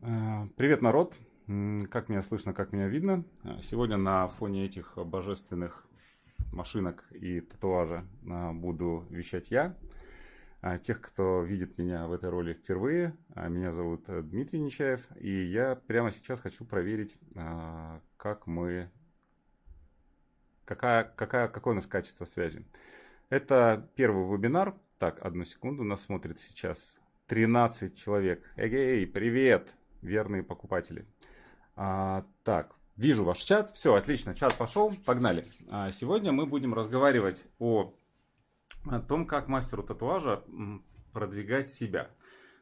Э, привет, народ! Как меня слышно, как меня видно? Э, сегодня на фоне этих божественных машинок и татуажа э, буду вещать я. Тех, кто видит меня в этой роли впервые, меня зовут Дмитрий Нечаев, и я прямо сейчас хочу проверить, как мы, какая, какая, какое у нас качество связи. Это первый вебинар. Так, одну секунду, нас смотрит сейчас 13 человек. Эгей, привет! Верные покупатели. А, так, вижу ваш чат. Все, отлично, чат пошел, погнали. А, сегодня мы будем разговаривать о, о том, как мастеру татуажа продвигать себя.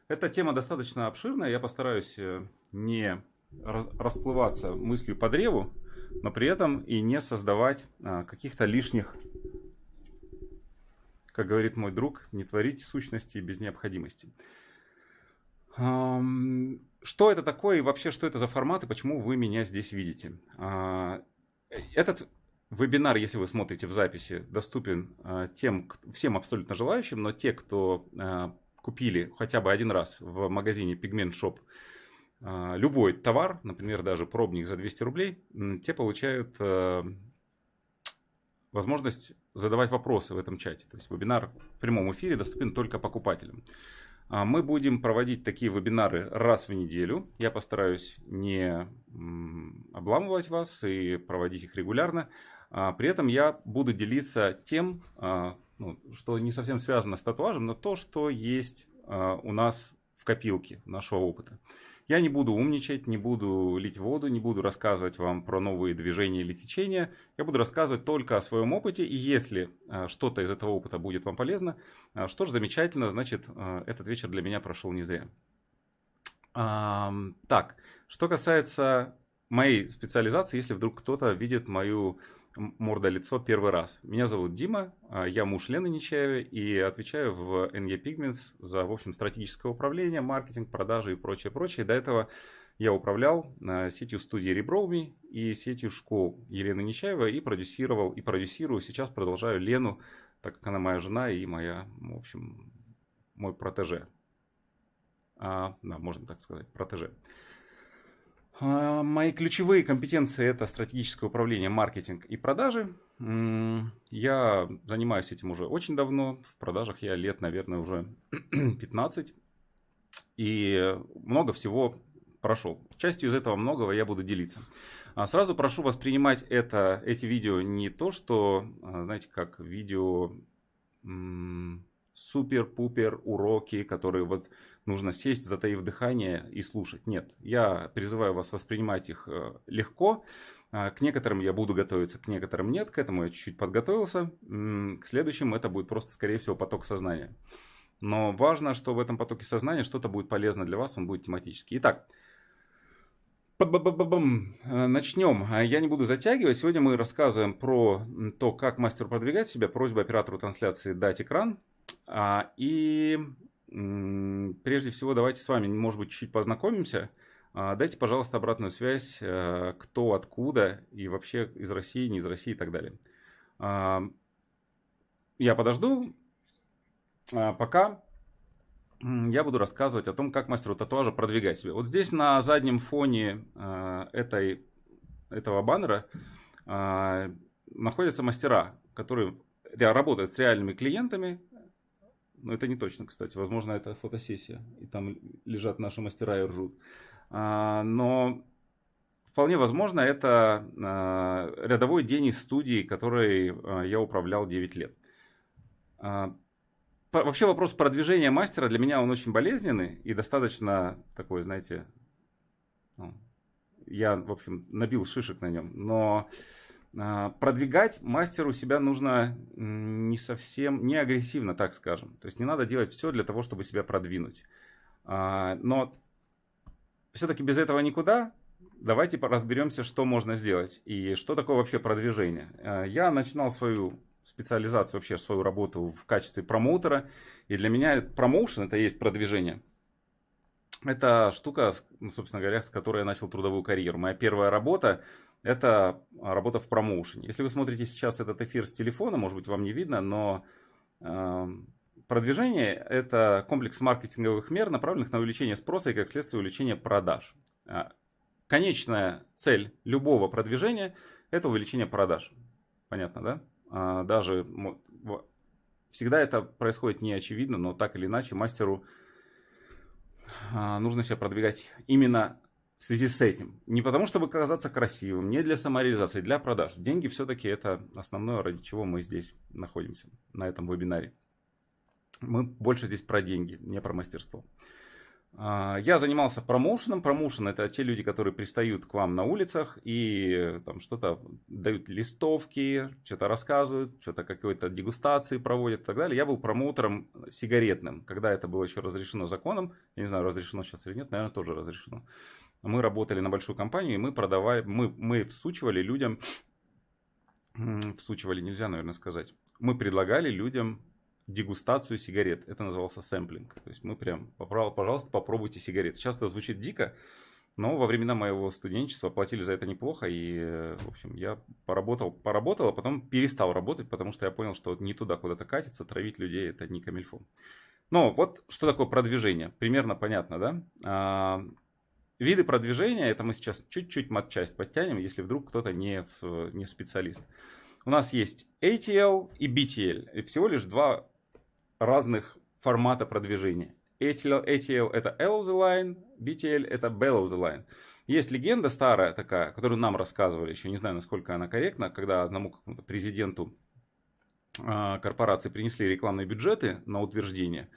Эта тема достаточно обширная, я постараюсь э, не расплываться мыслью по древу, но при этом и не создавать а, каких-то лишних, как говорит мой друг, не творить сущности без необходимости. Что это такое и вообще что это за формат и почему вы меня здесь видите? А, этот вебинар, если вы смотрите в записи, доступен а, тем, всем абсолютно желающим, но те, кто а, купили хотя бы один раз в магазине Pigment Shop любой товар, например, даже пробник за 200 рублей, те получают возможность задавать вопросы в этом чате. То есть вебинар в прямом эфире доступен только покупателям. А мы будем проводить такие вебинары раз в неделю. Я постараюсь не обламывать вас и проводить их регулярно. А при этом я буду делиться тем, а, ну, что не совсем связано с татуажем, но то, что есть у нас в копилке нашего опыта. Я не буду умничать, не буду лить воду, не буду рассказывать вам про новые движения или течения. Я буду рассказывать только о своем опыте. И если э, что-то из этого опыта будет вам полезно, э, что ж, замечательно, значит, э, этот вечер для меня прошел не зря. Так, что касается моей специализации, если вдруг кто-то видит мою морда-лицо первый раз. Меня зовут Дима, а, я муж Лены Нечаевой и отвечаю в NE Pigments за, в общем, стратегическое управление, маркетинг, продажи и прочее, прочее. До этого я управлял а, сетью студии Реброуми и сетью школ Елены Нечаевой и продюсировал, и продюсирую. Сейчас продолжаю Лену, так как она моя жена и моя, в общем, мой протеже. А, да, можно так сказать, протеже. А, мои ключевые компетенции это стратегическое управление, маркетинг и продажи. Я занимаюсь этим уже очень давно. В продажах я лет, наверное, уже 15. И много всего прошел. Частью из этого многого я буду делиться. А, сразу прошу воспринимать это, эти видео не то, что, а, знаете, как видео супер-пупер уроки, которые вот нужно сесть, затаив дыхание и слушать. Нет, я призываю вас воспринимать их э, легко. А, к некоторым я буду готовиться, к некоторым нет. К этому я чуть-чуть подготовился. К следующим это будет просто, скорее всего, поток сознания. Но важно, что в этом потоке сознания что-то будет полезно для вас, он будет тематический. Итак, э, Начнем. Я не буду затягивать. Сегодня мы рассказываем про то, как мастеру продвигать себя. Просьба оператору трансляции дать экран. А, и прежде всего давайте с вами, может быть, чуть-чуть познакомимся. А, дайте, пожалуйста, обратную связь, э, кто, откуда и вообще из России, не из России и так далее. А, я подожду, пока я буду рассказывать о том, как мастеру татуажа продвигать себя. Вот здесь на заднем фоне э, этой, этого баннера находятся мастера, которые работают с реальными клиентами, но это не точно, кстати. Возможно, это фотосессия. И там лежат наши мастера и ржут. А, но вполне возможно, это а, рядовой день из студии, которой а, я управлял 9 лет. Вообще вопрос продвижения мастера для меня он очень болезненный и достаточно такой, знаете, ну, я, в общем, набил шишек на нем. Но а, продвигать мастеру себя нужно не совсем, не агрессивно, так скажем. То есть не надо делать все для того, чтобы себя продвинуть. А, но все-таки без этого никуда. Давайте разберемся, что можно сделать и что такое вообще продвижение. А, я начинал свою специализацию, вообще свою работу в качестве промоутера. И для меня промоушен это и есть продвижение. Это штука, ну, собственно говоря, с которой я начал трудовую карьеру. Моя первая работа это работа в промоушене. Если вы смотрите сейчас этот эфир с телефона, может быть, вам не видно, но э, продвижение – это комплекс маркетинговых мер, направленных на увеличение спроса и, как следствие, увеличение продаж. А, конечная цель любого продвижения – это увеличение продаж. Понятно, да? А, даже всегда это происходит не очевидно, но так или иначе мастеру нужно себя продвигать именно в связи с этим. Не потому, чтобы казаться красивым, не для самореализации, для продаж. Деньги все-таки это основное, ради чего мы здесь находимся на этом вебинаре. Мы больше здесь про деньги, не про мастерство. А, я занимался промоушеном. Промоушен это те люди, которые пристают к вам на улицах и там что-то дают листовки, что-то рассказывают, что-то какой-то дегустации проводят и так далее. Я был промоутером сигаретным, когда это было еще разрешено законом. Я не знаю, разрешено сейчас или нет, наверное, тоже разрешено. Мы работали на большую компанию, и мы продавали, мы, мы всучивали людям, всучивали нельзя, наверное, сказать. Мы предлагали людям дегустацию сигарет. Это назывался сэмплинг. То есть мы прям, пожалуйста, попробуйте сигареты. Сейчас это звучит дико, но во времена моего студенчества платили за это неплохо. И, в общем, я поработал, поработал, а потом перестал работать, потому что я понял, что не туда куда-то катиться, травить людей это не камильфо. Но вот что такое продвижение. Примерно понятно, да? А, виды продвижения, это мы сейчас чуть-чуть матчасть подтянем, если вдруг кто-то не, не специалист. У нас есть ATL и BTL. И всего лишь два разных формата продвижения. ATL, ATL это L of the line, BTL это Bell of the line. Есть легенда старая такая, которую нам рассказывали, еще не знаю, насколько она корректна, когда одному президенту э, корпорации принесли рекламные бюджеты на утверждение.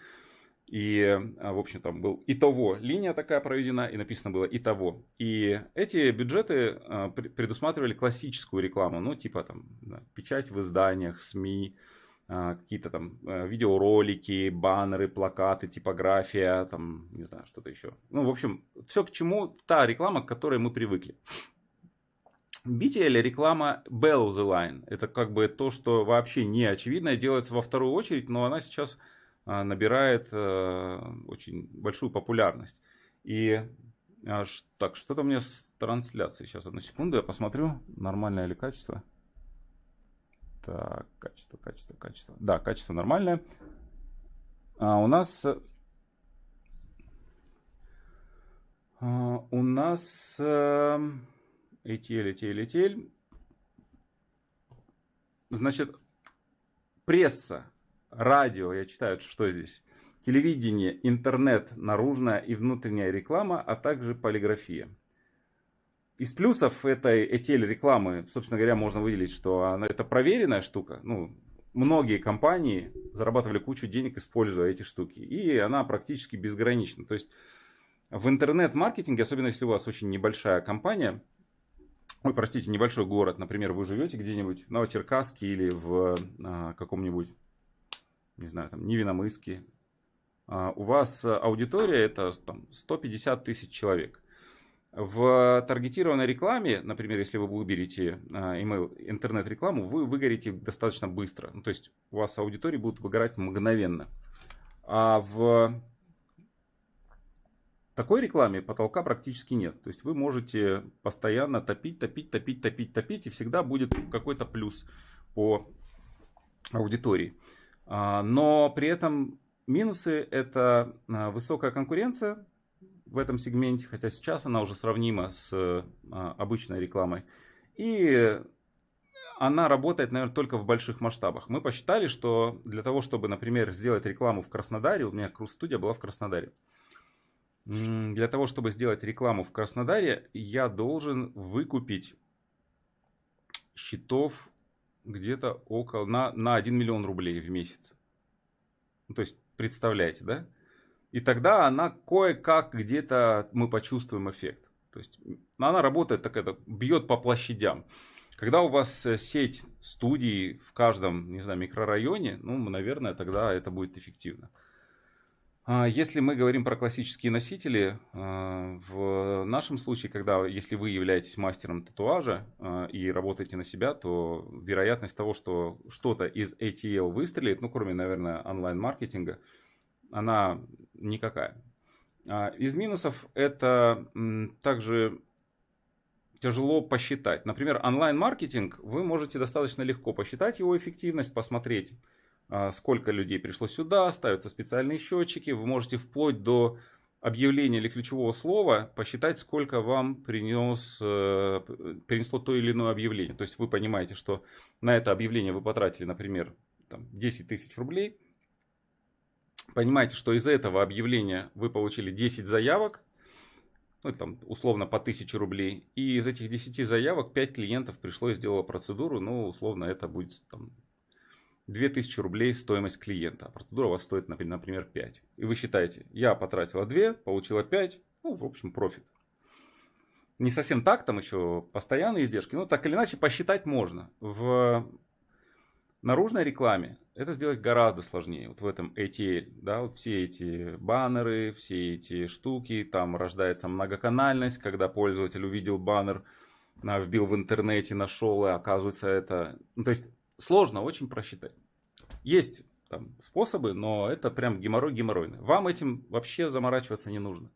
И, а, в общем, там был и того линия такая проведена, и написано было и того. И эти бюджеты а, предусматривали классическую рекламу, ну, типа там печать в изданиях, СМИ, а, какие-то там э, видеоролики, баннеры, плакаты, типография, там, не знаю, что-то еще. Ну, в общем, все к чему, та реклама, к которой мы привыкли. BTL реклама Bell of the Line. Это как бы то, что вообще не очевидно, делается во вторую очередь, но она сейчас набирает э, очень большую популярность. И а, так, что-то у меня с трансляцией. Сейчас, одну секунду, я посмотрю, нормальное ли качество. Так, качество, качество, качество. Да, качество нормальное. А у нас... А, у нас э, ETL, ETL, ETL. Значит, пресса, радио, я читаю, что здесь. Телевидение, интернет, наружная и внутренняя реклама, а также полиграфия. Из плюсов этой ETL рекламы, собственно говоря, можно выделить, что она, это проверенная штука. Ну, многие компании зарабатывали кучу денег, используя эти штуки. И она практически безгранична. То есть в интернет-маркетинге, особенно если у вас очень небольшая компания, ой, простите, небольшой город, например, вы живете где-нибудь в Новочеркасске или в а, каком-нибудь, не знаю, там, Невиномыске, а, у вас аудитория это там, 150 тысяч человек. В таргетированной рекламе, например, если вы выберете а, email, интернет-рекламу, вы выгорите достаточно быстро. Ну, то есть у вас аудитории будут выгорать мгновенно. А в такой рекламе потолка практически нет. То есть вы можете постоянно топить, топить, топить, топить, топить, и всегда будет какой-то плюс по аудитории. А, но при этом минусы это а, высокая конкуренция, в этом сегменте, хотя сейчас она уже сравнима с а, обычной рекламой. И она работает, наверное, только в больших масштабах. Мы посчитали, что для того, чтобы, например, сделать рекламу в Краснодаре, у меня Круз-студия была в Краснодаре. Для того, чтобы сделать рекламу в Краснодаре, я должен выкупить счетов где-то около на, на 1 миллион рублей в месяц. Ну, то есть, представляете, да? И тогда она кое-как где-то мы почувствуем эффект. То есть она работает так это, бьет по площадям. Когда у вас э, сеть студий в каждом, не знаю, микрорайоне, ну, наверное, тогда это будет эффективно. А если мы говорим про классические носители, а, в нашем случае, когда, если вы являетесь мастером татуажа а, и работаете на себя, то вероятность того, что что-то из ATL выстрелит, ну, кроме, наверное, онлайн-маркетинга, она никакая. Из минусов это также тяжело посчитать. Например, онлайн-маркетинг, вы можете достаточно легко посчитать его эффективность, посмотреть, сколько людей пришло сюда, ставятся специальные счетчики, вы можете вплоть до объявления или ключевого слова посчитать, сколько вам принес, э, принесло то или иное объявление. То есть вы понимаете, что на это объявление вы потратили, например, там, 10 тысяч рублей. Понимаете, что из этого объявления вы получили 10 заявок, ну, там, условно по 1000 рублей. И из этих 10 заявок 5 клиентов пришло и сделало процедуру. Ну, условно, это будет там, 2000 рублей стоимость клиента. Процедура у вас стоит, например, 5. И вы считаете, я потратила 2, получила 5. Ну, в общем, профит. Не совсем так, там еще постоянные издержки. Но так или иначе посчитать можно. В наружной рекламе это сделать гораздо сложнее. Вот в этом ATL, да, вот все эти баннеры, все эти штуки, там рождается многоканальность, когда пользователь увидел баннер, вбил в интернете, нашел, и оказывается это... Ну, то есть сложно очень просчитать. Есть там способы, но это прям геморрой геморройный. Вам этим вообще заморачиваться не нужно.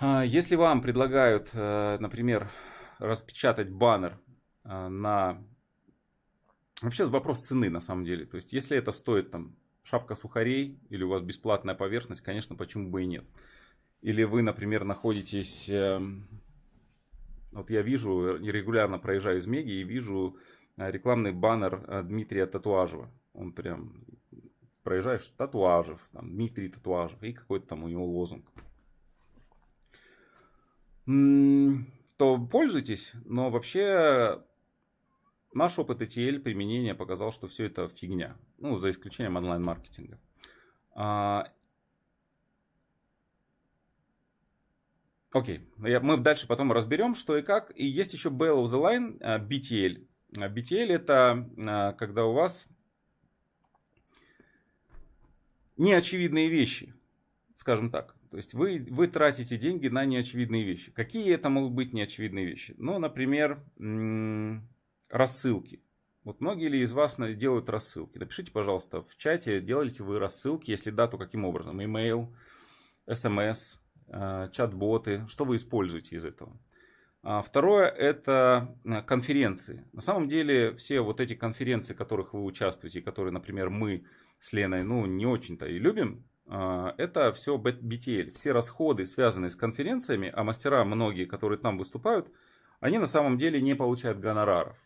А, если вам предлагают, э, например, распечатать баннер э, на Вообще вопрос цены на самом деле. То есть, если это стоит там шапка сухарей или у вас бесплатная поверхность, конечно, почему бы и нет. Или вы, например, находитесь... Эм, вот я вижу, регулярно проезжаю из Меги и вижу рекламный баннер э, Дмитрия Татуажева. Он прям проезжаешь Татуажев, там, Дмитрий Татуажев и какой-то там у него лозунг. То пользуйтесь, но вообще Наш опыт ETL применения показал, что все это фигня. Ну, за исключением онлайн-маркетинга. А, окей, мы дальше потом разберем, что и как. И есть еще Bell of the Line, BTL. А, BTL это когда у вас неочевидные вещи, скажем так. То есть вы, вы тратите деньги на неочевидные вещи. Какие это могут быть неочевидные вещи? Ну, например, рассылки. Вот многие ли из вас делают рассылки? Напишите, пожалуйста, в чате, делаете вы рассылки, если да, то каким образом? Email, SMS, э, чат-боты, что вы используете из этого? А второе это э, конференции. На самом деле все вот эти конференции, в которых вы участвуете, которые, например, мы с Леной ну, не очень-то и любим, э, это все BTL. Все расходы, связанные с конференциями, а мастера многие, которые там выступают, они на самом деле не получают гонораров.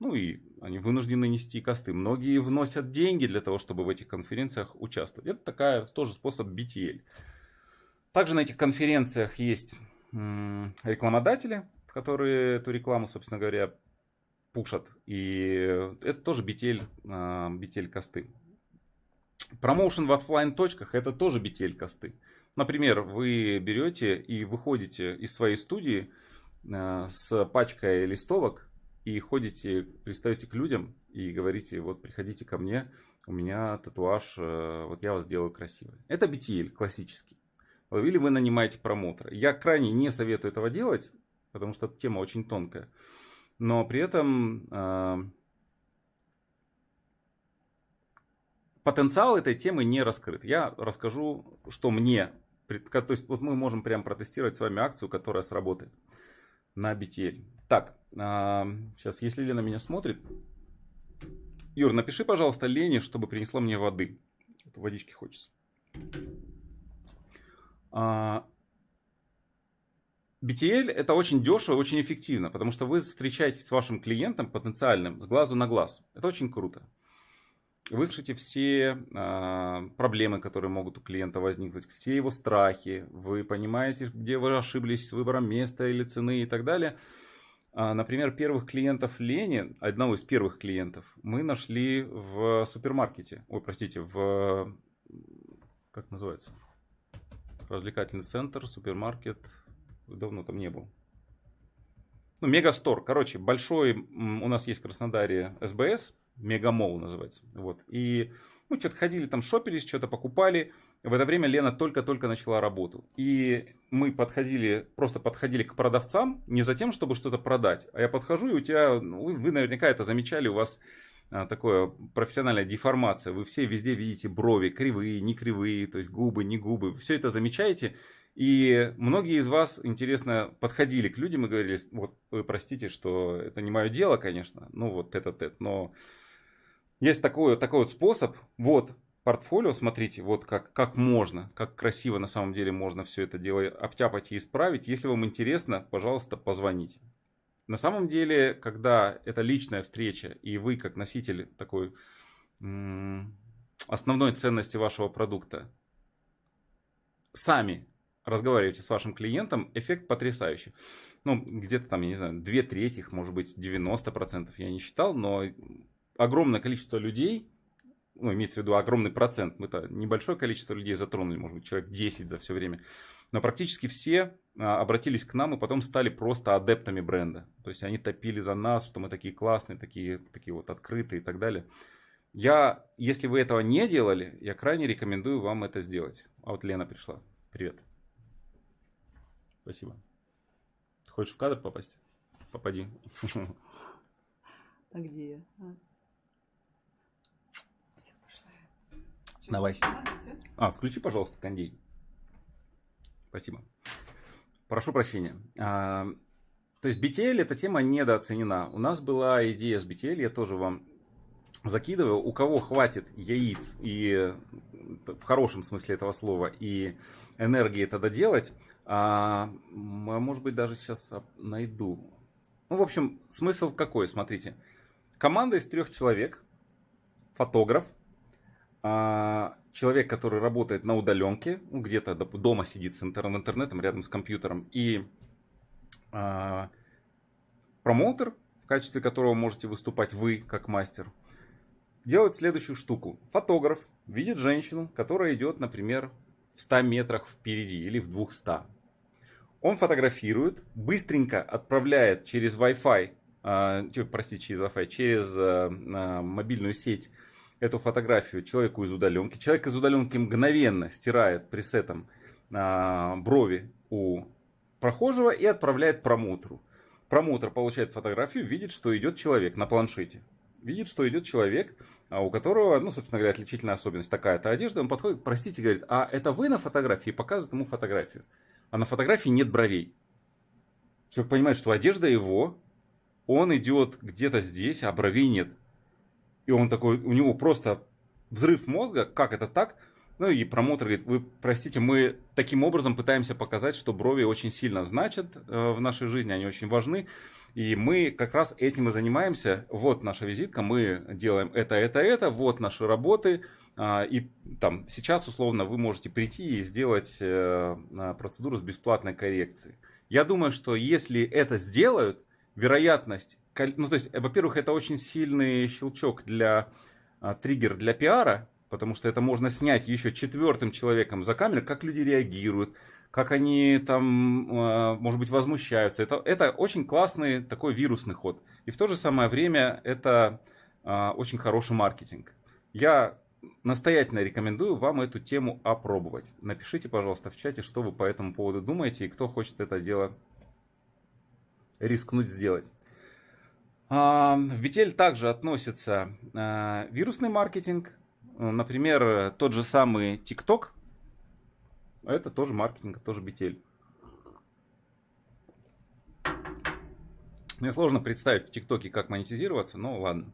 Ну и они вынуждены нести косты. Многие вносят деньги для того, чтобы в этих конференциях участвовать. Это такая тоже способ BTL. Также на этих конференциях есть рекламодатели, которые эту рекламу, собственно говоря, пушат. И это тоже BTL, BTL а, косты. Промоушен в офлайн точках это тоже BTL косты. Например, вы берете и выходите из своей студии а, с пачкой листовок и ходите, пристаете к людям и говорите, вот приходите ко мне, у меня татуаж, э, вот я вас сделаю красивый. Это BTL классический. Или вы нанимаете промоутера. Я крайне не советую этого делать, потому что тема очень тонкая. Но при этом э, потенциал этой темы не раскрыт. Я расскажу, что мне, то есть вот мы можем прям протестировать с вами акцию, которая сработает на BTL. Так, сейчас, если Лена меня смотрит, Юр, напиши, пожалуйста, Лене, чтобы принесла мне воды. Это водички хочется. А, BTL это очень дешево, очень эффективно, потому что вы встречаетесь с вашим клиентом потенциальным с глазу на глаз. Это очень круто. Вы слышите все э, проблемы, которые могут у клиента возникнуть, все его страхи, вы понимаете, где вы ошиблись с выбором места или цены и так далее. А, например, первых клиентов Лени, одного из первых клиентов, мы нашли в супермаркете. Ой, простите, в... Как называется? Развлекательный центр, супермаркет. Давно там не был. Ну, Мегастор. Короче, большой у нас есть в Краснодаре СБС. Мегамол называется. Вот. И ну, что-то ходили там, шопились, что-то покупали. В это время Лена только-только начала работу. И мы подходили, просто подходили к продавцам не за тем, чтобы что-то продать. А я подхожу, и у тебя, ну, вы наверняка это замечали, у вас такое профессиональная деформация. Вы все везде видите брови, кривые, не кривые, то есть губы, не губы. Все это замечаете. И многие из вас, интересно, подходили к людям и говорили, вот вы простите, что это не мое дело, конечно, ну вот этот, этот, но есть такой, такой вот способ. Вот портфолио, смотрите, вот как, как можно, как красиво на самом деле можно все это дело обтяпать и исправить. Если вам интересно, пожалуйста, позвоните. На самом деле, когда это личная встреча, и вы, как носитель такой основной ценности вашего продукта, сами разговариваете с вашим клиентом, эффект потрясающий. Ну, где-то там, я не знаю, две трети, может быть, 90% я не считал, но огромное количество людей, ну, имеется в виду огромный процент, мы-то небольшое количество людей затронули, может быть, человек 10 за все время, но практически все а, обратились к нам и потом стали просто адептами бренда. То есть они топили за нас, что мы такие классные, такие, такие вот открытые и так далее. Я, если вы этого не делали, я крайне рекомендую вам это сделать. А вот Лена пришла. Привет. Спасибо. Хочешь в кадр попасть? Попади. А где я? А. Все, пошла. Давай. А, включи, пожалуйста, кондей. Спасибо. Прошу прощения. А, то есть BTL эта тема недооценена. У нас была идея с BTL, я тоже вам закидываю. У кого хватит яиц и в хорошем смысле этого слова и энергии это доделать, а, может быть даже сейчас найду. Ну, в общем, смысл какой, смотрите. Команда из трех человек, фотограф, а, человек, который работает на удаленке, ну, где-то дома сидит с интернетом рядом с компьютером, и а, промоутер, в качестве которого можете выступать вы, как мастер, делает следующую штуку. Фотограф видит женщину, которая идет, например, в 100 метрах впереди или в 200. Он фотографирует, быстренько отправляет через Wi-Fi, э, простите, через Wi-Fi, через э, мобильную сеть эту фотографию человеку из удаленки. Человек из удаленки мгновенно стирает пресетом э, брови у прохожего и отправляет промоутеру. Промоутер получает фотографию, видит, что идет человек на планшете. Видит, что идет человек, у которого, ну, собственно говоря, отличительная особенность такая-то одежда. Он подходит, простите, говорит, а это вы на фотографии? Показывает ему фотографию. А на фотографии нет бровей. Человек понимает, что одежда его, он идет где-то здесь, а бровей нет. И он такой, у него просто взрыв мозга, как это так? Ну и промоутер говорит, вы простите, мы таким образом пытаемся показать, что брови очень сильно значат э, в нашей жизни, они очень важны. И мы как раз этим и занимаемся. Вот наша визитка, мы делаем это, это, это, вот наши работы. А, и там сейчас условно вы можете прийти и сделать э, процедуру с бесплатной коррекцией. Я думаю, что если это сделают, вероятность ну, то есть, во-первых, это очень сильный щелчок для, а, триггер для пиара, потому что это можно снять еще четвертым человеком за камерой, как люди реагируют, как они там, а, может быть, возмущаются. Это, это очень классный такой вирусный ход. И в то же самое время это а, очень хороший маркетинг. Я настоятельно рекомендую вам эту тему опробовать. Напишите, пожалуйста, в чате, что вы по этому поводу думаете и кто хочет это дело рискнуть сделать. А, в BTL также относится а, вирусный маркетинг. Например, тот же самый TikTok. Это тоже маркетинг, тоже BTL. Мне сложно представить в ТикТоке, как монетизироваться, но ладно.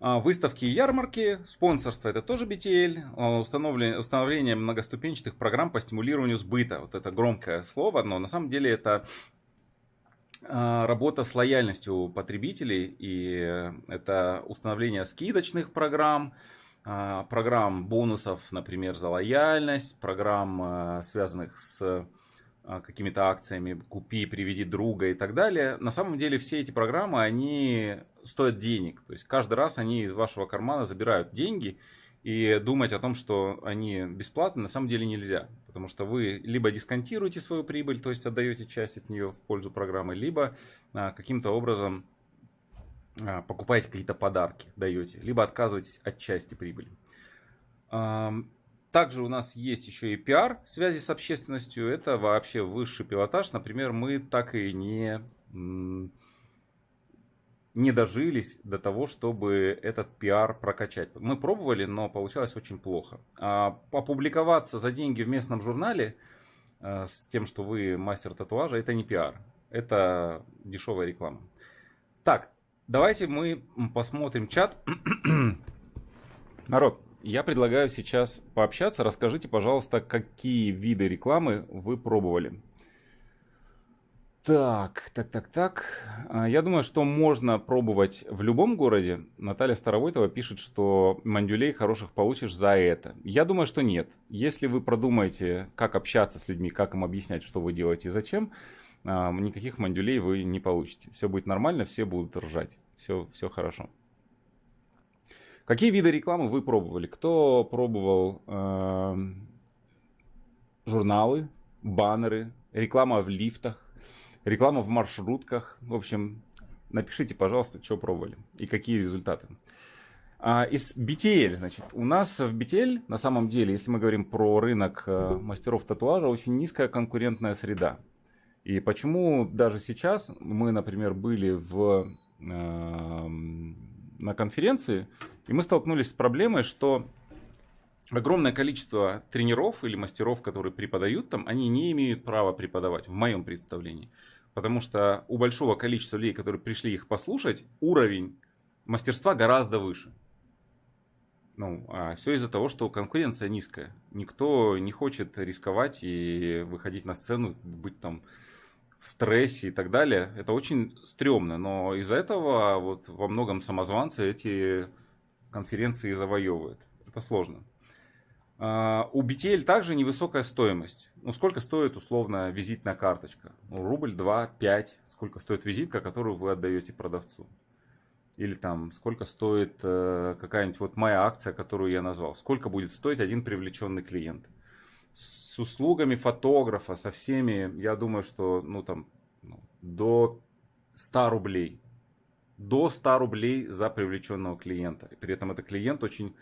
А, выставки и ярмарки, спонсорство это тоже BTL, установление, установление многоступенчатых программ по стимулированию сбыта. Вот это громкое слово, но на самом деле это а, работа с лояльностью потребителей, и это установление скидочных программ, а, программ бонусов, например, за лояльность, программ, а, связанных с какими-то акциями «Купи, приведи друга» и так далее. На самом деле все эти программы, они стоят денег. То есть каждый раз они из вашего кармана забирают деньги, и думать о том, что они бесплатны, на самом деле нельзя. Потому что вы либо дисконтируете свою прибыль, то есть отдаете часть от нее в пользу программы, либо а, каким-то образом а, покупаете какие-то подарки, даете, либо отказываетесь от части прибыли. Также у нас есть еще и пиар связи с общественностью. Это вообще высший пилотаж. Например, мы так и не не дожились до того, чтобы этот пиар прокачать. Мы пробовали, но получалось очень плохо. А опубликоваться за деньги в местном журнале э, с тем, что вы мастер татуажа, это не пиар. Это дешевая реклама. Так, давайте мы посмотрим чат. Народ, я предлагаю сейчас пообщаться. Расскажите, пожалуйста, какие виды рекламы вы пробовали. Так, так, так, так. А, я думаю, что можно пробовать в любом городе. Наталья Старовойтова пишет, что мандюлей хороших получишь за это. Я думаю, что нет. Если вы продумаете, как общаться с людьми, как им объяснять, что вы делаете и зачем, а, никаких мандюлей вы не получите. Все будет нормально, все будут ржать. Все, все хорошо. Какие виды рекламы вы пробовали? Кто пробовал э, журналы, баннеры, реклама в лифтах? Реклама в маршрутках. В общем, напишите, пожалуйста, что пробовали и какие результаты. А, из BTL, значит, у нас в BTL, на самом деле, если мы говорим про рынок э, мастеров татуажа, очень низкая конкурентная среда. И почему даже сейчас мы, например, были в, э, на конференции, и мы столкнулись с проблемой, что огромное количество тренеров или мастеров, которые преподают там, они не имеют права преподавать, в моем представлении. Потому что у большого количества людей, которые пришли их послушать, уровень мастерства гораздо выше. Ну, а все из-за того, что конкуренция низкая. Никто не хочет рисковать и выходить на сцену, быть там в стрессе и так далее. Это очень стрёмно, но из-за этого вот во многом самозванцы эти конференции завоевывают. Это сложно. А, у BTL также невысокая стоимость. Ну, сколько стоит условно визитная карточка? Ну, рубль, два, пять. Сколько стоит визитка, которую вы отдаете продавцу? Или там, сколько стоит э, какая-нибудь вот моя акция, которую я назвал? Сколько будет стоить один привлеченный клиент? С услугами фотографа, со всеми, я думаю, что ну там ну, до 100 рублей. До 100 рублей за привлеченного клиента. При этом это клиент очень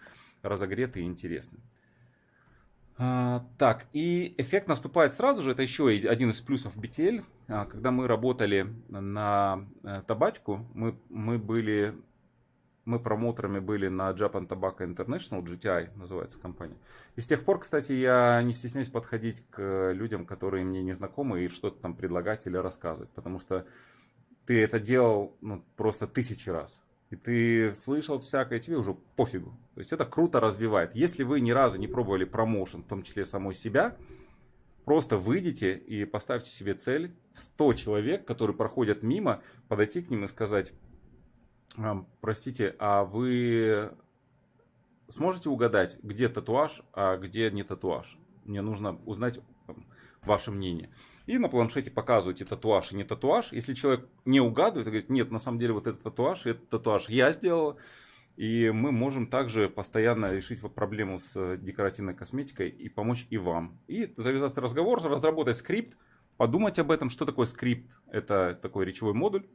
разогретый и интересный. А, так, и эффект наступает сразу же, это еще один из плюсов BTL. А, когда мы работали на э, табачку, мы, мы были, мы промоутерами были на Japan Tobacco International, GTI называется компания. И с тех пор, кстати, я не стесняюсь подходить к людям, которые мне не знакомы, и что-то там предлагать или рассказывать, потому что ты это делал ну, просто тысячи раз и ты слышал всякое, тебе уже пофигу. То есть это круто развивает. Если вы ни разу не пробовали промоушен, в том числе самой себя, просто выйдите и поставьте себе цель 100 человек, которые проходят мимо, подойти к ним и сказать, простите, а вы сможете угадать, где татуаж, а где не татуаж? Мне нужно узнать ваше мнение и на планшете показываете татуаж и не татуаж. Если человек не угадывает, говорит, нет, на самом деле вот этот татуаж, этот татуаж я сделал, и мы можем также постоянно решить проблему с декоративной косметикой и помочь и вам. И завязать разговор, разработать скрипт, подумать об этом, что такое скрипт. Это такой речевой модуль,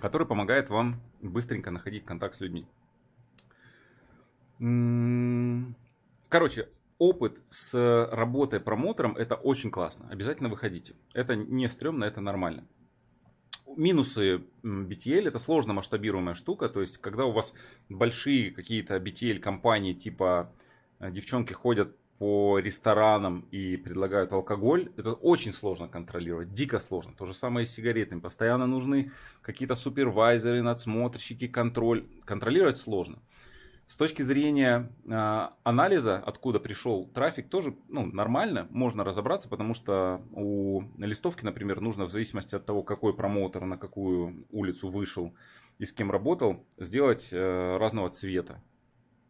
который помогает вам быстренько находить контакт с людьми. Короче, опыт с работой промоутером это очень классно. Обязательно выходите. Это не стрёмно, это нормально. Минусы BTL это сложно масштабируемая штука. То есть, когда у вас большие какие-то BTL компании, типа э, девчонки ходят по ресторанам и предлагают алкоголь, это очень сложно контролировать, дико сложно. То же самое и с сигаретами. Постоянно нужны какие-то супервайзеры, надсмотрщики, контроль. Контролировать сложно. С точки зрения э, анализа, откуда пришел трафик, тоже ну, нормально, можно разобраться, потому что у листовки, например, нужно в зависимости от того, какой промоутер на какую улицу вышел и с кем работал, сделать э, разного цвета.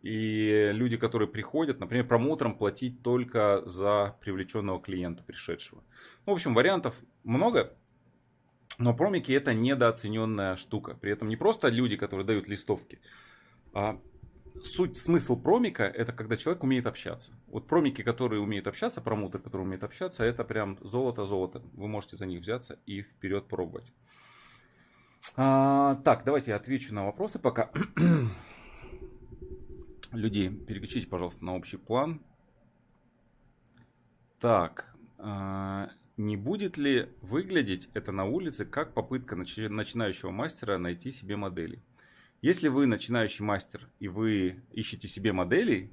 И люди, которые приходят, например, промоутерам платить только за привлеченного клиента, пришедшего. Ну, в общем, вариантов много, но промики это недооцененная штука. При этом не просто люди, которые дают листовки, а суть, смысл промика это когда человек умеет общаться. Вот промики, которые умеют общаться, промоутер, который умеет общаться, это прям золото-золото. Вы можете за них взяться и вперед пробовать. А, так, давайте я отвечу на вопросы пока. Люди, переключите, пожалуйста, на общий план. Так, а, не будет ли выглядеть это на улице как попытка начинающего мастера найти себе модели? Если вы начинающий мастер и вы ищете себе моделей,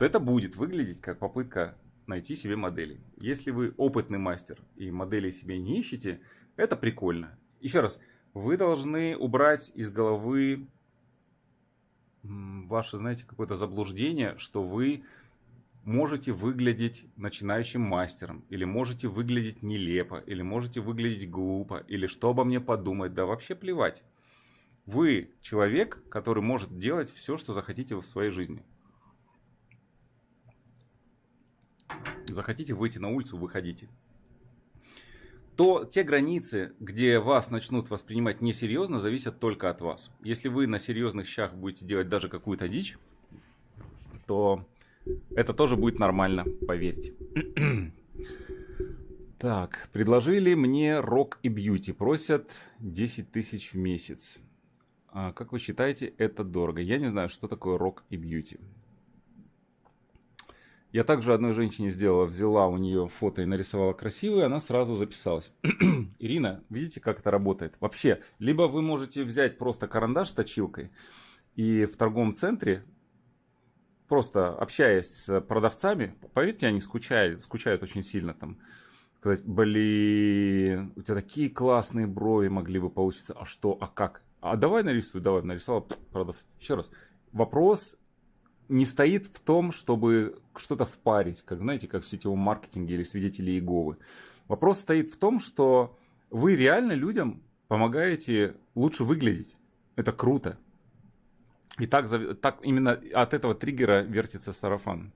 то это будет выглядеть как попытка найти себе модели. Если вы опытный мастер и моделей себе не ищете, это прикольно. Еще раз, вы должны убрать из головы ваше, знаете, какое-то заблуждение, что вы можете выглядеть начинающим мастером, или можете выглядеть нелепо, или можете выглядеть глупо, или что обо мне подумать, да вообще плевать. Вы человек, который может делать все, что захотите в своей жизни. Захотите выйти на улицу, выходите. То те границы, где вас начнут воспринимать несерьезно, зависят только от вас. Если вы на серьезных щах будете делать даже какую-то дичь, то это тоже будет нормально, поверьте. Так, предложили мне рок и бьюти. Просят 10 тысяч в месяц. А как вы считаете, это дорого? Я не знаю, что такое рок и бьюти. Я также одной женщине сделала, взяла у нее фото и нарисовала красивое, она сразу записалась. Ирина, видите, как это работает? Вообще, либо вы можете взять просто карандаш с точилкой и в торговом центре, просто общаясь с продавцами, поверьте, они скучают, скучают очень сильно там. Сказать, блин, у тебя такие классные брови могли бы получиться, а что, а как? А давай нарисуй, давай, нарисовал, продавец. Еще раз, вопрос не стоит в том, чтобы что-то впарить, как знаете, как в сетевом маркетинге или свидетели Иеговы. Вопрос стоит в том, что вы реально людям помогаете лучше выглядеть. Это круто. И так, так именно от этого триггера вертится сарафан.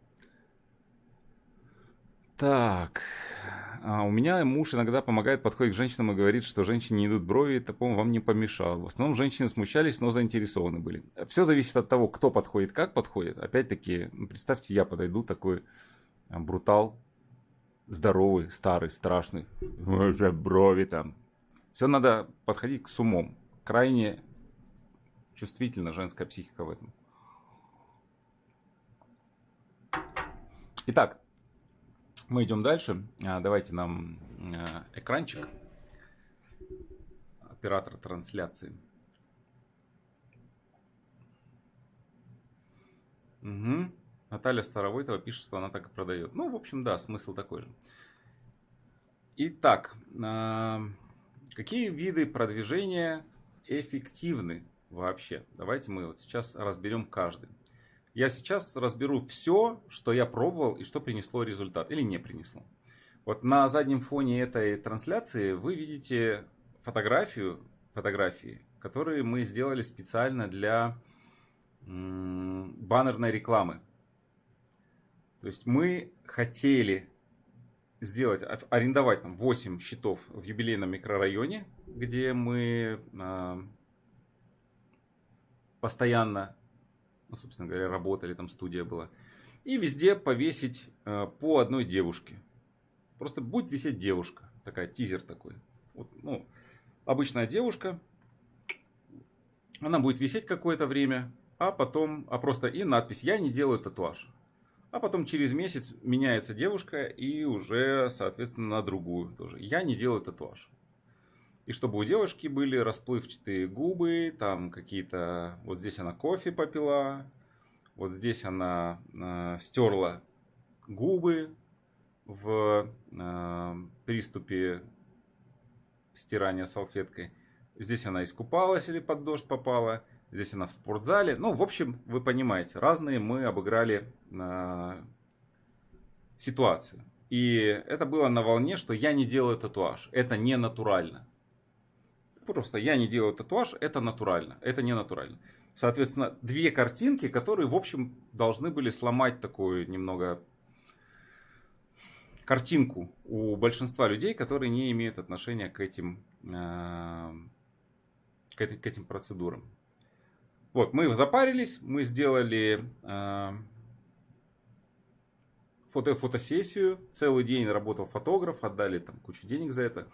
Так, а у меня муж иногда помогает, подходит к женщинам и говорит, что женщине не идут брови, такому вам не помешало. В основном женщины смущались, но заинтересованы были. Все зависит от того, кто подходит, как подходит. Опять-таки, ну, представьте, я подойду такой а, брутал, здоровый, старый, страшный. Уже брови там. Все надо подходить с умом. Крайне чувствительна женская психика в этом. Итак, мы идем дальше. А, давайте нам а, экранчик. Оператор трансляции. Угу. Наталья Старовойтова пишет, что она так и продает. Ну, в общем, да, смысл такой же. Итак, а, какие виды продвижения эффективны вообще? Давайте мы вот сейчас разберем каждый. Я сейчас разберу все, что я пробовал и что принесло результат или не принесло. Вот на заднем фоне этой трансляции вы видите фотографию, фотографии, которые мы сделали специально для баннерной рекламы. То есть мы хотели сделать, арендовать там 8 счетов в юбилейном микрорайоне, где мы э, постоянно ну, собственно говоря, работали, там студия была. И везде повесить э, по одной девушке. Просто будет висеть девушка. Такая, тизер такой. Вот, ну, обычная девушка. Она будет висеть какое-то время. А потом, а просто и надпись «Я не делаю татуаж». А потом через месяц меняется девушка и уже, соответственно, на другую тоже. Я не делаю татуаж. И чтобы у девушки были расплывчатые губы, там какие-то... Вот здесь она кофе попила, вот здесь она э, стерла губы в э, приступе стирания салфеткой. Здесь она искупалась или под дождь попала. Здесь она в спортзале. Ну, в общем, вы понимаете, разные мы обыграли э, ситуации. И это было на волне, что я не делаю татуаж. Это не натурально. Просто я не делаю татуаж, это натурально, это не натурально. Соответственно, две картинки, которые, в общем, должны были сломать такую немного картинку у большинства людей, которые не имеют отношения к этим, э, к, этим, к этим процедурам. Вот, мы запарились, мы сделали э, фото фотосессию, целый день работал фотограф, отдали там кучу денег за это.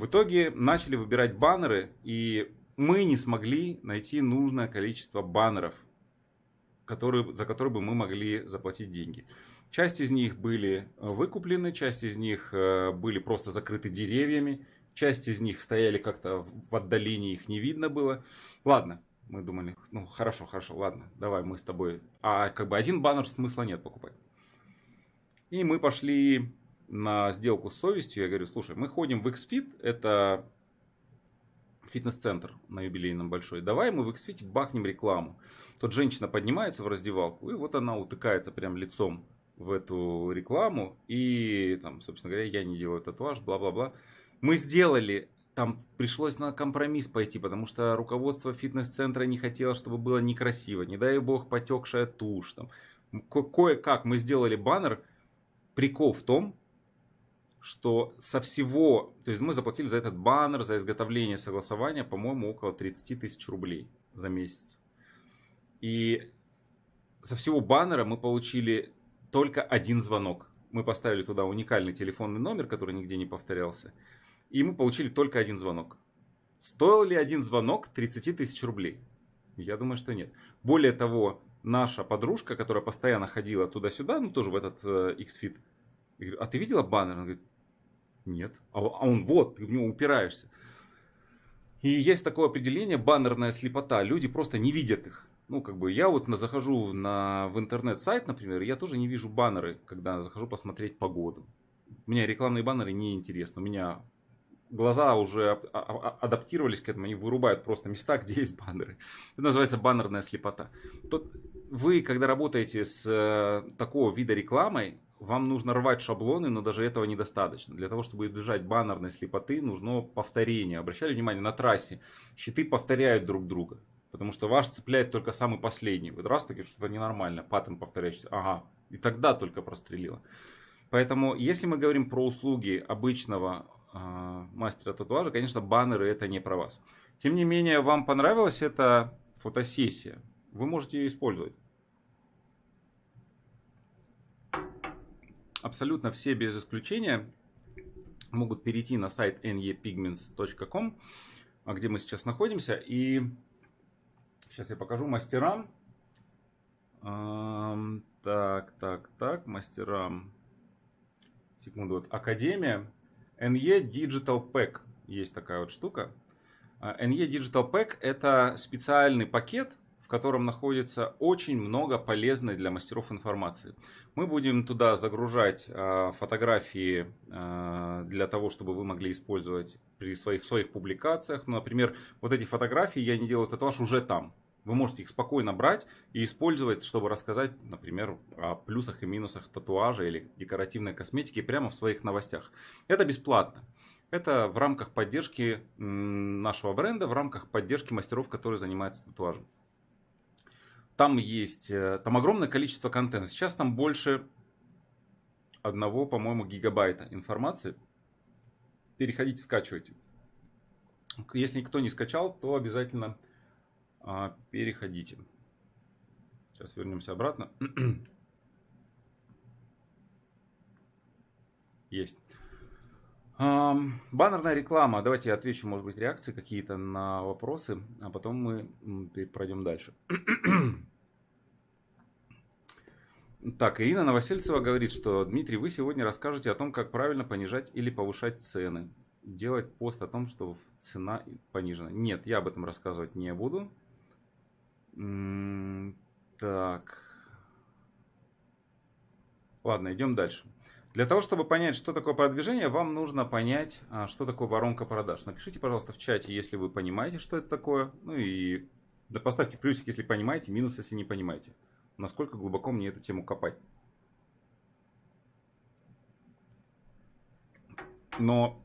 В итоге начали выбирать баннеры, и мы не смогли найти нужное количество баннеров, которые, за которые бы мы могли заплатить деньги. Часть из них были э, выкуплены, часть из них э, были просто закрыты деревьями, часть из них стояли как-то в отдалении, их не видно было. Ладно, мы думали, ну хорошо, хорошо, ладно, давай мы с тобой. А как бы один баннер смысла нет покупать. И мы пошли на сделку с совестью, я говорю, слушай, мы ходим в XFIT, это фитнес-центр на юбилейном большой. Давай мы в XFIT бахнем рекламу. Тут женщина поднимается в раздевалку, и вот она утыкается прям лицом в эту рекламу. И там, собственно говоря, я не делаю татуаж, бла-бла-бла. Мы сделали там пришлось на компромисс пойти, потому что руководство фитнес-центра не хотело, чтобы было некрасиво. Не дай бог, потекшая тушь. Там. Кое-как мы сделали баннер. Прикол в том, что со всего, то есть мы заплатили за этот баннер, за изготовление согласования, по-моему, около 30 тысяч рублей за месяц. И со всего баннера мы получили только один звонок. Мы поставили туда уникальный телефонный номер, который нигде не повторялся. И мы получили только один звонок. Стоил ли один звонок 30 тысяч рублей? Я думаю, что нет. Более того, наша подружка, которая постоянно ходила туда-сюда, ну тоже в этот э, Xfit, а ты видела баннер? Она говорит, нет. А, а он вот, ты в него упираешься. И есть такое определение баннерная слепота. Люди просто не видят их. Ну, как бы я вот на, захожу на, в интернет-сайт, например, я тоже не вижу баннеры, когда захожу посмотреть погоду. Меня рекламные баннеры не интересны. У меня глаза уже адаптировались к этому, они вырубают просто места, где есть баннеры. Это называется баннерная слепота. Тут вы, когда работаете с э, такого вида рекламой, вам нужно рвать шаблоны, но даже этого недостаточно. Для того, чтобы избежать баннерной слепоты, нужно повторение. Обращали внимание, на трассе щиты повторяют друг друга. Потому что ваш цепляет только самый последний. Вот раз таки что-то ненормально, паттern повторяющийся. Ага, и тогда только прострелило. Поэтому, если мы говорим про услуги обычного э, мастера татуажа, конечно, баннеры это не про вас. Тем не менее, вам понравилась эта фотосессия, вы можете ее использовать. абсолютно все без исключения могут перейти на сайт nepigments.com, а где мы сейчас находимся. И сейчас я покажу мастерам. Так, так, так, мастерам. Секунду, вот Академия. NE Digital Pack. Есть такая вот штука. NE Digital Pack это специальный пакет, котором находится очень много полезной для мастеров информации. Мы будем туда загружать э, фотографии э, для того, чтобы вы могли использовать при своих, в своих публикациях. Ну, например, вот эти фотографии я не делаю татуаж уже там. Вы можете их спокойно брать и использовать, чтобы рассказать, например, о плюсах и минусах татуажа или декоративной косметики прямо в своих новостях. Это бесплатно. Это в рамках поддержки нашего бренда, в рамках поддержки мастеров, которые занимаются татуажем. Там есть, э, там огромное количество контента. Сейчас там больше одного, по-моему, гигабайта информации. Переходите, скачивайте. Если никто не скачал, то обязательно а, переходите. Сейчас вернемся обратно. Есть. Баннерная реклама. Давайте я отвечу, может быть, реакции какие-то на вопросы, а потом мы пройдем дальше. Так, Ирина Новосельцева говорит, что Дмитрий, вы сегодня расскажете о том, как правильно понижать или повышать цены. Делать пост о том, что цена понижена. Нет, я об этом рассказывать не буду. Так. Ладно, идем дальше. Для того, чтобы понять, что такое продвижение, вам нужно понять, а, что такое воронка продаж. Напишите, пожалуйста, в чате, если вы понимаете, что это такое. Ну и да поставьте плюсик, если понимаете, минус, если не понимаете. Насколько глубоко мне эту тему копать. Но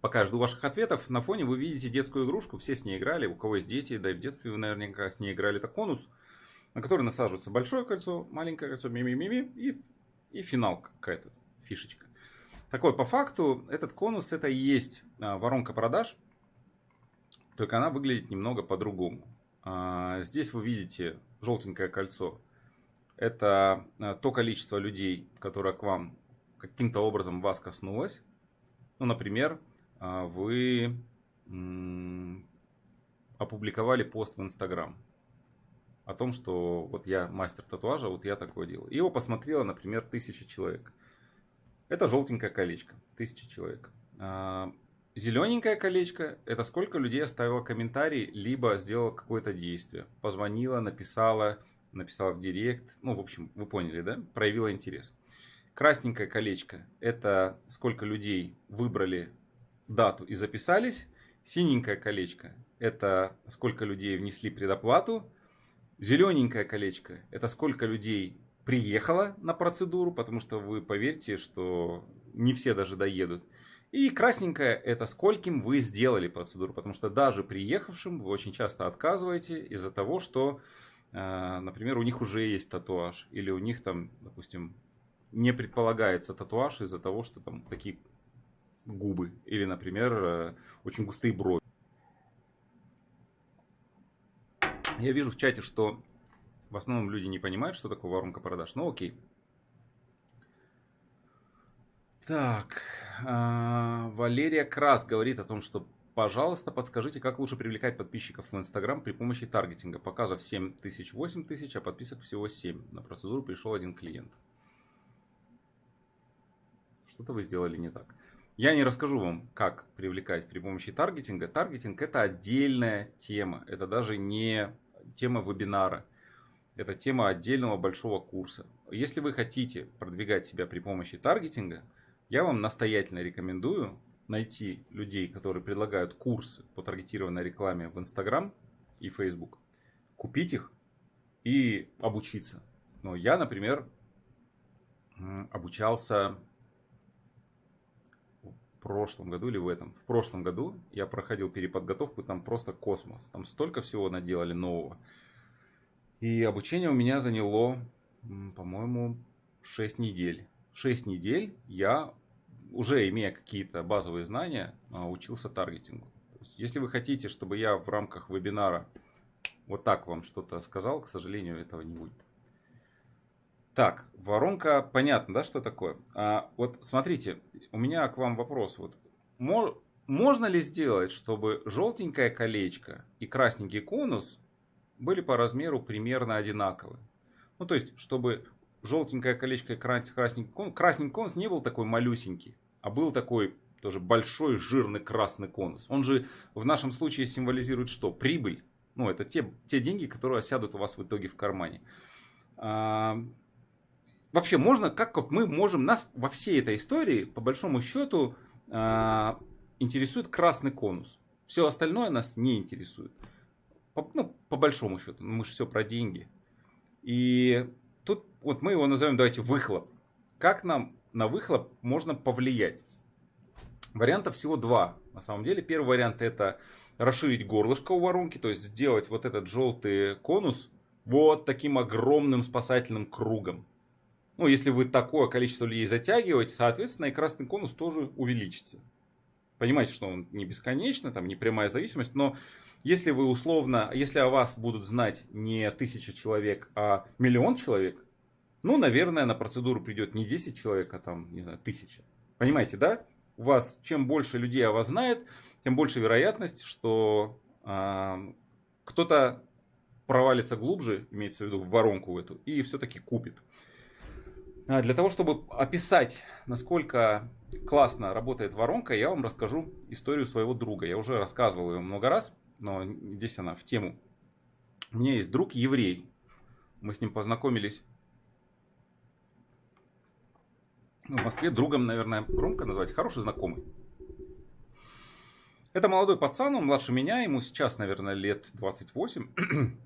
пока жду ваших ответов, на фоне вы видите детскую игрушку, все с ней играли, у кого есть дети, да и в детстве вы наверняка с ней играли, это конус, на который насаживается большое кольцо, маленькое кольцо, ми-ми-ми-ми, и и финал какая-то фишечка. Так вот, по факту, этот конус это и есть а, воронка продаж, только она выглядит немного по-другому. А, здесь вы видите желтенькое кольцо. Это а, то количество людей, которое к вам каким-то образом вас коснулось. Ну, например, вы опубликовали пост в Инстаграм о том, что вот я мастер татуажа, вот я такое делаю. И его посмотрело, например, тысяча человек. Это желтенькое колечко, тысяча человек. Зелененькое колечко, это сколько людей оставило комментарий, либо сделало какое-то действие. Позвонила, написала, написала в директ. Ну, в общем, вы поняли, да? Проявила интерес. Красненькое колечко, это сколько людей выбрали дату и записались. Синенькое колечко – это сколько людей внесли предоплату. Зелененькое колечко – это сколько людей приехало на процедуру, потому что вы поверьте, что не все даже доедут. И красненькое – это скольким вы сделали процедуру, потому что даже приехавшим вы очень часто отказываете из-за того, что, э, например, у них уже есть татуаж, или у них там, допустим, не предполагается татуаж из-за того, что там такие губы, или, например, э, очень густые брови. Я вижу в чате, что в основном люди не понимают, что такое воронка продаж. Ну окей. Так, Валерия Крас говорит о том, что пожалуйста, подскажите, как лучше привлекать подписчиков в Инстаграм при помощи таргетинга. Показов 7 тысяч, 8 тысяч, а подписок всего 7. На процедуру пришел один клиент. Что-то вы сделали не так. Я не расскажу вам, как привлекать при помощи таргетинга. Таргетинг это отдельная тема. Это даже не тема вебинара. Это тема отдельного большого курса. Если вы хотите продвигать себя при помощи таргетинга, я вам настоятельно рекомендую найти людей, которые предлагают курсы по таргетированной рекламе в Instagram и Facebook, купить их и обучиться. Но я, например, обучался в прошлом году или в этом. В прошлом году я проходил переподготовку, там просто космос. Там столько всего наделали нового. И обучение у меня заняло, по-моему, 6 недель. 6 недель я, уже имея какие-то базовые знания, а, учился таргетингу. если вы хотите, чтобы я в рамках вебинара вот так вам что-то сказал, к сожалению, этого не будет. Так, воронка, понятно, да, что такое? А, вот смотрите, у меня к вам вопрос. Вот, можно ли сделать, чтобы желтенькое колечко и красненький конус были по размеру примерно одинаковы. Ну, то есть, чтобы желтенькое колечко и красненький конус, красненький конус не был такой малюсенький, а был такой тоже большой жирный красный конус. Он же в нашем случае символизирует что? Прибыль. Ну, это те, те деньги, которые осядут у вас в итоге в кармане. А, вообще, можно, как вот мы можем, нас во всей этой истории, по большому счету, а, интересует красный конус. Все остальное нас не интересует. По, ну, по большому счету, мы же все про деньги. И вот мы его назовем, давайте, выхлоп. Как нам на выхлоп можно повлиять? Вариантов всего два. На самом деле, первый вариант это расширить горлышко у воронки, то есть сделать вот этот желтый конус вот таким огромным спасательным кругом. Ну, если вы такое количество людей затягиваете, соответственно, и красный конус тоже увеличится. Понимаете, что он не бесконечно, там не прямая зависимость, но если вы условно, если о вас будут знать не тысяча человек, а миллион человек, ну, наверное, на процедуру придет не 10 человек, а там, не знаю, тысяча. Понимаете, да? У вас, чем больше людей о вас знает, тем больше вероятность, что э, кто-то провалится глубже, имеется в виду в воронку эту, и все-таки купит. А для того, чтобы описать, насколько классно работает воронка, я вам расскажу историю своего друга. Я уже рассказывал ее много раз но здесь она в тему. У меня есть друг еврей. Мы с ним познакомились в Москве. Другом, наверное, громко назвать. Хороший знакомый. Это молодой пацан, он младше меня, ему сейчас, наверное, лет 28.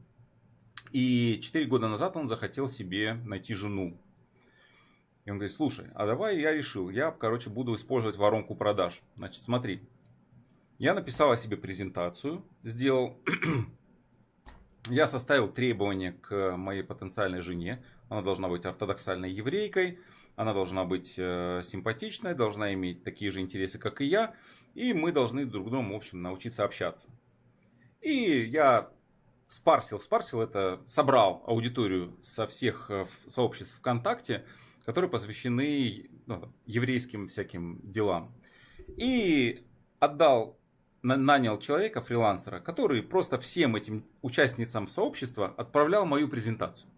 И 4 года назад он захотел себе найти жену. И он говорит, слушай, а давай я решил, я, короче, буду использовать воронку продаж. Значит, смотри, я написал о себе презентацию, сделал. Я составил требования к моей потенциальной жене. Она должна быть ортодоксальной еврейкой, она должна быть э, симпатичной, должна иметь такие же интересы, как и я. И мы должны друг другу, в общем, научиться общаться. И я спарсил, спарсил это, собрал аудиторию со всех э, сообществ ВКонтакте, которые посвящены ну, еврейским всяким делам. И отдал нанял человека, фрилансера, который просто всем этим участницам сообщества отправлял мою презентацию.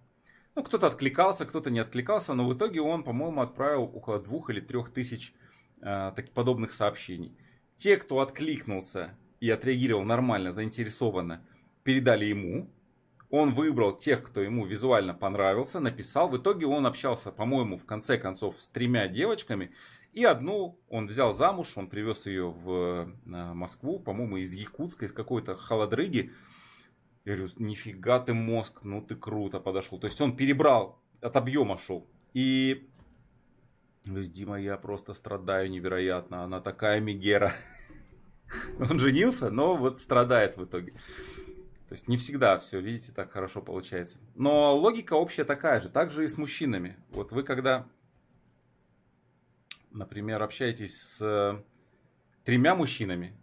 Ну, кто-то откликался, кто-то не откликался, но в итоге он, по-моему, отправил около двух или трех тысяч э, подобных сообщений. Те, кто откликнулся и отреагировал нормально, заинтересованно, передали ему. Он выбрал тех, кто ему визуально понравился, написал. В итоге он общался, по-моему, в конце концов с тремя девочками. И одну он взял замуж, он привез ее в э, Москву, по-моему, из Якутска, из какой-то холодрыги. Я говорю, нифига ты мозг, ну ты круто подошел. То есть он перебрал, от объема шел. И Дима, я просто страдаю невероятно, она такая мегера. Он женился, но вот страдает в итоге. То есть не всегда все, видите, так хорошо получается. Но логика общая такая же, также и с мужчинами. Вот вы когда например, общаетесь с тремя мужчинами,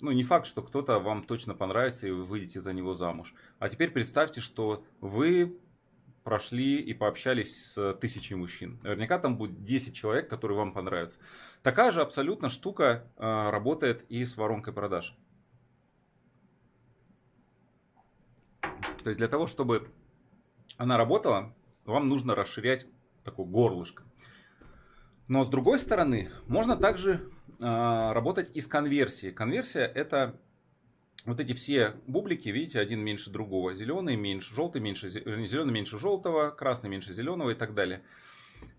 ну, не факт, что кто-то вам точно понравится и вы выйдете за него замуж. А теперь представьте, что вы прошли и пообщались с тысячей мужчин. Наверняка там будет 10 человек, которые вам понравятся. Такая же абсолютно штука э, работает и с воронкой продаж. То есть для того, чтобы она работала, вам нужно расширять такое горлышко. Но с другой стороны, можно также работать и с конверсией. Конверсия это вот эти все бублики, видите, один меньше другого. Зеленый меньше, желтый меньше, зеленый меньше желтого, красный меньше зеленого и так далее.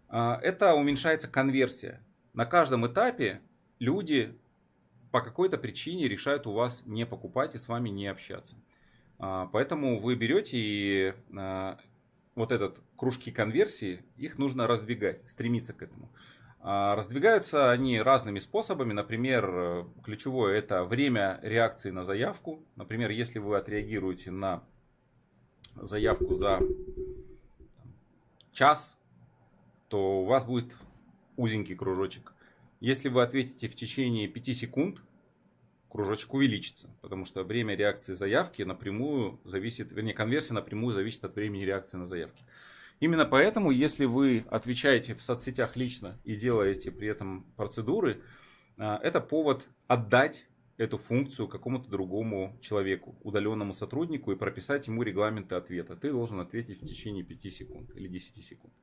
Э, это уменьшается конверсия. На каждом этапе люди по какой-то причине решают у вас не покупать и с вами не общаться. Э, поэтому вы берете и вот этот кружки конверсии, их нужно раздвигать, стремиться к этому. А, раздвигаются они разными способами. Например, ключевое это время реакции на заявку. Например, если вы отреагируете на заявку за час, то у вас будет узенький кружочек. Если вы ответите в течение 5 секунд, кружочек увеличится, потому что время реакции заявки напрямую зависит, вернее, конверсия напрямую зависит от времени реакции на заявки. Именно поэтому, если вы отвечаете в соцсетях лично и делаете при этом процедуры, а, это повод отдать эту функцию какому-то другому человеку, удаленному сотруднику и прописать ему регламенты ответа. Ты должен ответить в течение 5 секунд или 10 секунд.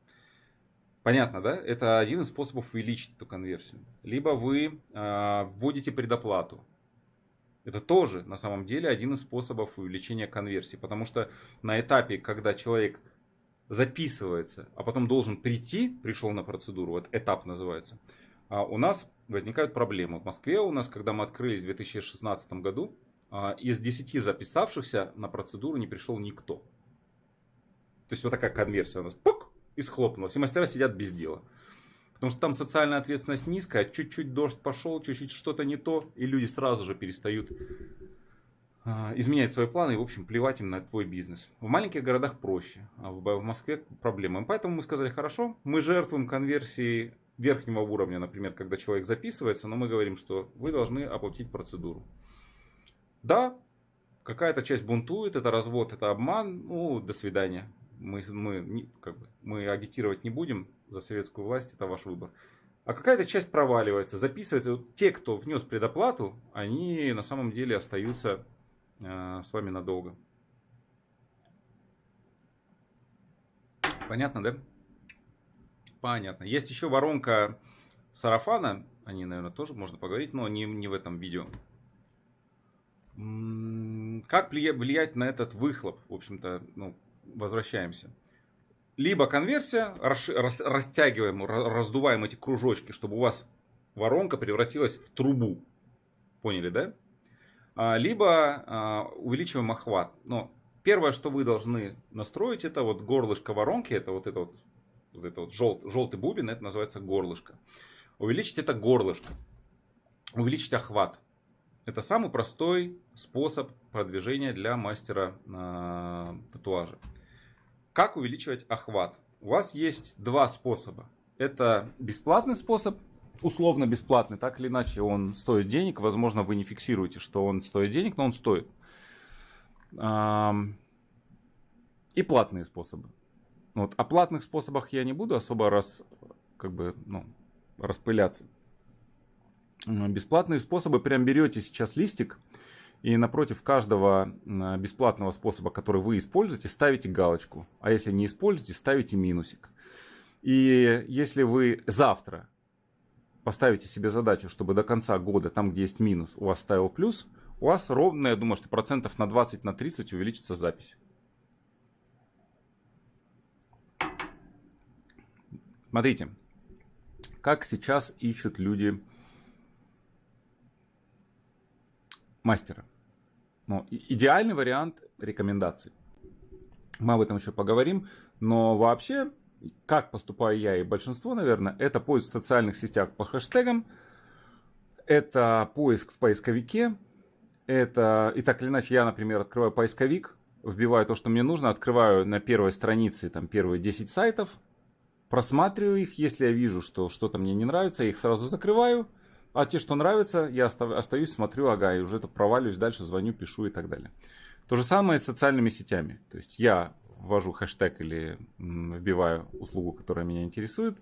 Понятно, да? Это один из способов увеличить эту конверсию. Либо вы э, вводите предоплату. Это тоже на самом деле один из способов увеличения конверсии. Потому что на этапе, когда человек записывается, а потом должен прийти, пришел на процедуру, вот этап называется, а у нас возникают проблемы. В Москве у нас, когда мы открылись в 2016 году, а, из 10 записавшихся на процедуру не пришел никто. То есть вот такая конверсия у нас пук, и схлопнулась. И мастера сидят без дела. Потому что там социальная ответственность низкая, чуть-чуть дождь пошел, чуть-чуть что-то не то, и люди сразу же перестают изменять свои планы и, в общем, плевать им на твой бизнес. В маленьких городах проще, а в Москве проблема. Поэтому мы сказали, хорошо, мы жертвуем конверсией верхнего уровня, например, когда человек записывается, но мы говорим, что вы должны оплатить процедуру. Да, какая-то часть бунтует, это развод, это обман, ну, до свидания. Мы, мы, как бы, мы агитировать не будем за советскую власть, это ваш выбор. А какая-то часть проваливается, записывается. те, кто внес предоплату, они на самом деле остаются с вами надолго. Понятно, да? Понятно. Есть еще воронка сарафана. О ней, наверное, тоже можно поговорить, но не, не в этом видео. Как влиять на этот выхлоп? В общем-то, ну, возвращаемся. Либо конверсия, рас, рас, растягиваем, раздуваем эти кружочки, чтобы у вас воронка превратилась в трубу. Поняли, да? А, либо а, увеличиваем охват. Но первое, что вы должны настроить, это вот горлышко воронки, это вот это вот, вот, это вот жел, желтый бубен, это называется горлышко. Увеличить это горлышко, увеличить охват. Это самый простой способ продвижения для мастера э, татуажа. Как увеличивать охват? У вас есть два способа. Это бесплатный способ условно бесплатный, так или иначе он стоит денег. Возможно, вы не фиксируете, что он стоит денег, но он стоит. И платные способы. Вот. О платных способах я не буду особо раз, как бы, ну, распыляться. Бесплатные способы, прям берете сейчас листик и напротив каждого бесплатного способа, который вы используете, ставите галочку. А если не используете, ставите минусик. И если вы завтра поставите себе задачу, чтобы до конца года, там где есть минус, у вас ставил плюс, у вас ровно, я думаю, что процентов на 20, на 30 увеличится запись. Смотрите, как сейчас ищут люди мастера. Ну, идеальный вариант рекомендаций. Мы об этом еще поговорим. Но вообще, как поступаю я и большинство, наверное, это поиск в социальных сетях по хэштегам, это поиск в поисковике, это, и так или иначе, я, например, открываю поисковик, вбиваю то, что мне нужно, открываю на первой странице там первые 10 сайтов, просматриваю их, если я вижу, что что-то мне не нравится, я их сразу закрываю, а те, что нравятся, я остаюсь, смотрю, ага, и уже это проваливаюсь дальше, звоню, пишу и так далее. То же самое с социальными сетями. То есть я ввожу хэштег или вбиваю услугу, которая меня интересует.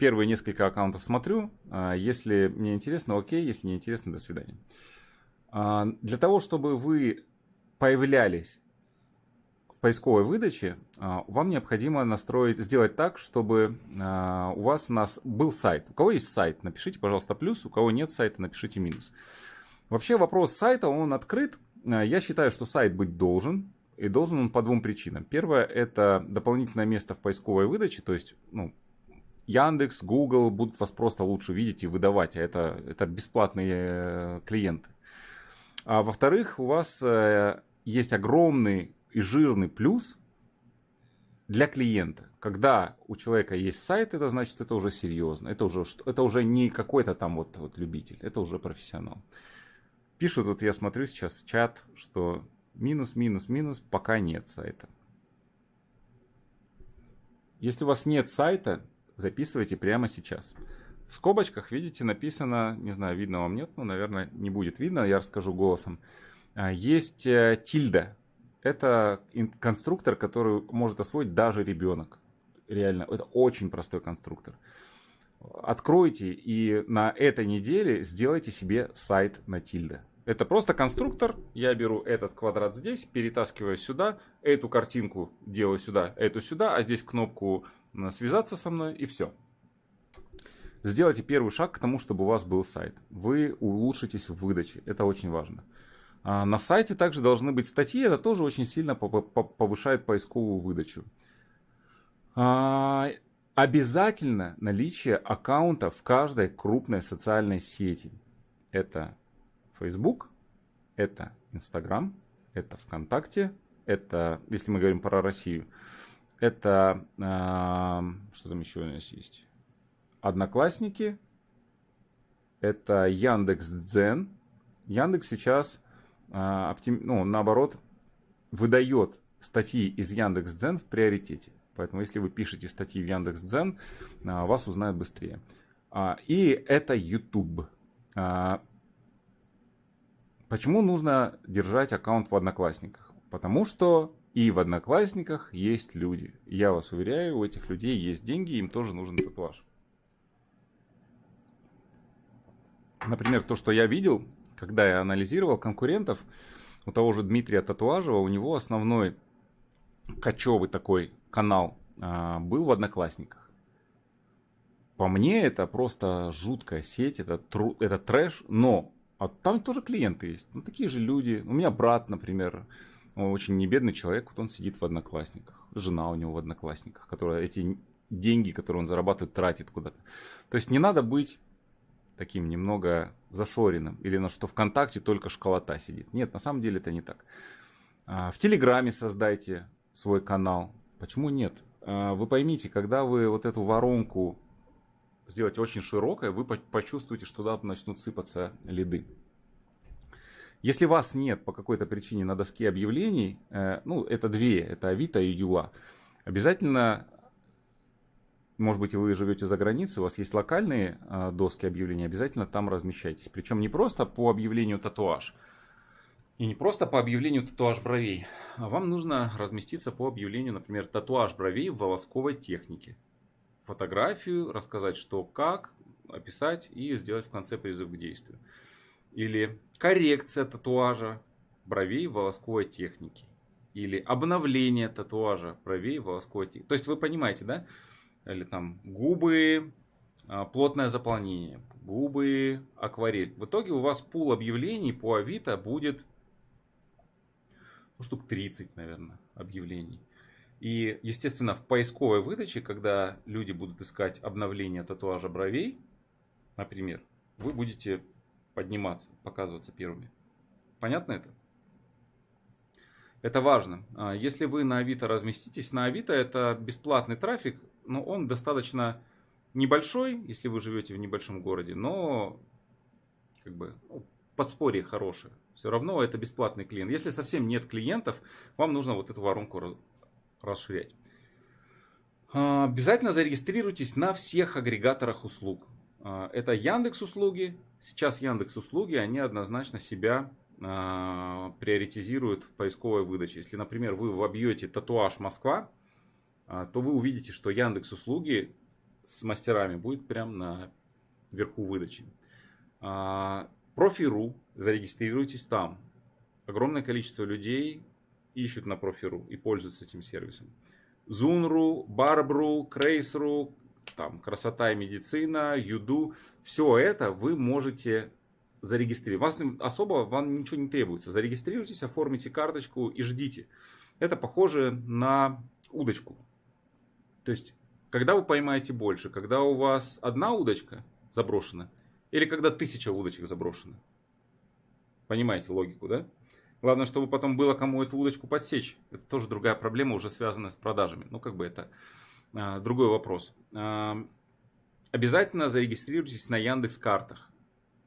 Первые несколько аккаунтов смотрю. А, если мне интересно, окей. Если не интересно, до свидания. А, для того, чтобы вы появлялись в поисковой выдаче, а, вам необходимо настроить, сделать так, чтобы у вас у нас был сайт. У кого есть сайт, напишите, пожалуйста, плюс. У кого нет сайта, напишите минус. Вообще вопрос сайта, он открыт. Я считаю, что сайт быть должен. И должен он по двум причинам. Первое, это дополнительное место в поисковой выдаче, то есть, ну, Яндекс, Google будут вас просто лучше видеть и выдавать, а это, это бесплатные э, клиенты. А во-вторых, у вас э, есть огромный и жирный плюс для клиента. Когда у человека есть сайт, это значит, это уже серьезно. Это уже, это уже не какой-то там вот, вот любитель, это уже профессионал. Пишут, вот я смотрю сейчас чат, что Минус, минус, минус, пока нет сайта. Если у вас нет сайта, записывайте прямо сейчас. В скобочках, видите, написано, не знаю, видно вам нет, ну, наверное, не будет видно, я расскажу голосом. А, есть э, тильда. Это конструктор, который может освоить даже ребенок. Реально, это очень простой конструктор. Откройте и на этой неделе сделайте себе сайт на тильда. Это просто конструктор. Я беру этот квадрат здесь, перетаскиваю сюда, эту картинку делаю сюда, эту сюда, а здесь кнопку связаться со мной и все. Сделайте первый шаг к тому, чтобы у вас был сайт. Вы улучшитесь в выдаче. Это очень важно. А на сайте также должны быть статьи. Это тоже очень сильно повышает поисковую выдачу. А, обязательно наличие аккаунта в каждой крупной социальной сети. Это Facebook, это Instagram, это ВКонтакте, это, если мы говорим про Россию, это, э, что там еще у нас есть? Одноклассники, это Яндекс Дзен. Яндекс сейчас, э, оптим, ну, наоборот, выдает статьи из Яндекс Дзен в приоритете. Поэтому, если вы пишете статьи в Яндекс Дзен, э, вас узнают быстрее. А, и это YouTube. Почему нужно держать аккаунт в Одноклассниках? Потому что и в Одноклассниках есть люди. Я вас уверяю, у этих людей есть деньги, им тоже нужен татуаж. Например, то, что я видел, когда я анализировал конкурентов, у того же Дмитрия Татуажева, у него основной кочевый такой канал а, был в Одноклассниках. По мне это просто жуткая сеть, это, тру, это трэш, но а там тоже клиенты есть. Ну, такие же люди. У меня брат, например, он очень небедный человек, вот он сидит в одноклассниках. Жена у него в одноклассниках, которая эти деньги, которые он зарабатывает, тратит куда-то. То есть не надо быть таким немного зашоренным. Или на что ВКонтакте только школота сидит. Нет, на самом деле это не так. А, в Телеграме создайте свой канал. Почему нет? А, вы поймите, когда вы вот эту воронку сделать очень широкое, вы почувствуете, что туда начнут сыпаться лиды. Если вас нет по какой-то причине на доске объявлений, э, ну, это две, это Авито и Юла, обязательно, может быть, вы живете за границей, у вас есть локальные э, доски объявлений, обязательно там размещайтесь. Причем не просто по объявлению татуаж, и не просто по объявлению татуаж бровей, а вам нужно разместиться по объявлению, например, татуаж бровей в волосковой технике фотографию, рассказать что, как, описать и сделать в конце призыв к действию. Или коррекция татуажа бровей волосковой технике. Или обновление татуажа бровей волосковой технике. То есть вы понимаете, да? Или там губы, а, плотное заполнение, губы, акварель. В итоге у вас пул объявлений по Авито будет ну, штук 30, наверное, объявлений. И, естественно, в поисковой выдаче, когда люди будут искать обновление татуажа бровей, например, вы будете подниматься, показываться первыми. Понятно это? Это важно. А, если вы на Авито разместитесь, на Авито это бесплатный трафик, но он достаточно небольшой, если вы живете в небольшом городе, но как бы ну, подспорье хорошее. Все равно это бесплатный клиент. Если совсем нет клиентов, вам нужно вот эту воронку расширять. А, обязательно зарегистрируйтесь на всех агрегаторах услуг. А, это Яндекс услуги. Сейчас Яндекс услуги, они однозначно себя а, приоритизируют в поисковой выдаче. Если, например, вы вобьете татуаж Москва, то вы увидите, что Яндекс услуги с мастерами будет прямо на верху выдачи. Профи.ру, зарегистрируйтесь там. Огромное количество людей ищут на Профи.ру и пользуются этим сервисом. Зун.ру, Барбру, Крейс.ру, там, красота и медицина, Юду. Все это вы можете зарегистрировать. Вас особо вам ничего не требуется. Зарегистрируйтесь, оформите карточку и ждите. Это похоже на удочку. То есть, когда вы поймаете больше, когда у вас одна удочка заброшена, или когда тысяча удочек заброшена. Понимаете логику, да? Главное, чтобы потом было кому эту удочку подсечь. Это тоже другая проблема, уже связанная с продажами. Ну, как бы это а, другой вопрос. А, обязательно зарегистрируйтесь на Яндекс картах.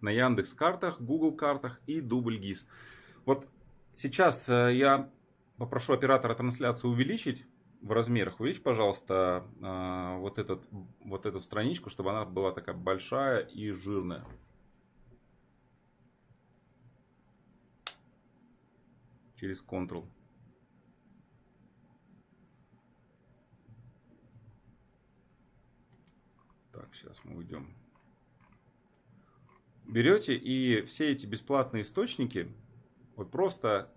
На Яндекс картах, Google картах и Дубль ГИС. Вот сейчас э, я попрошу оператора трансляции увеличить в размерах. Увеличь, пожалуйста, а, вот, этот, вот эту страничку, чтобы она была такая большая и жирная. Через Ctrl. Так, сейчас мы уйдем. Берете и все эти бесплатные источники, вот просто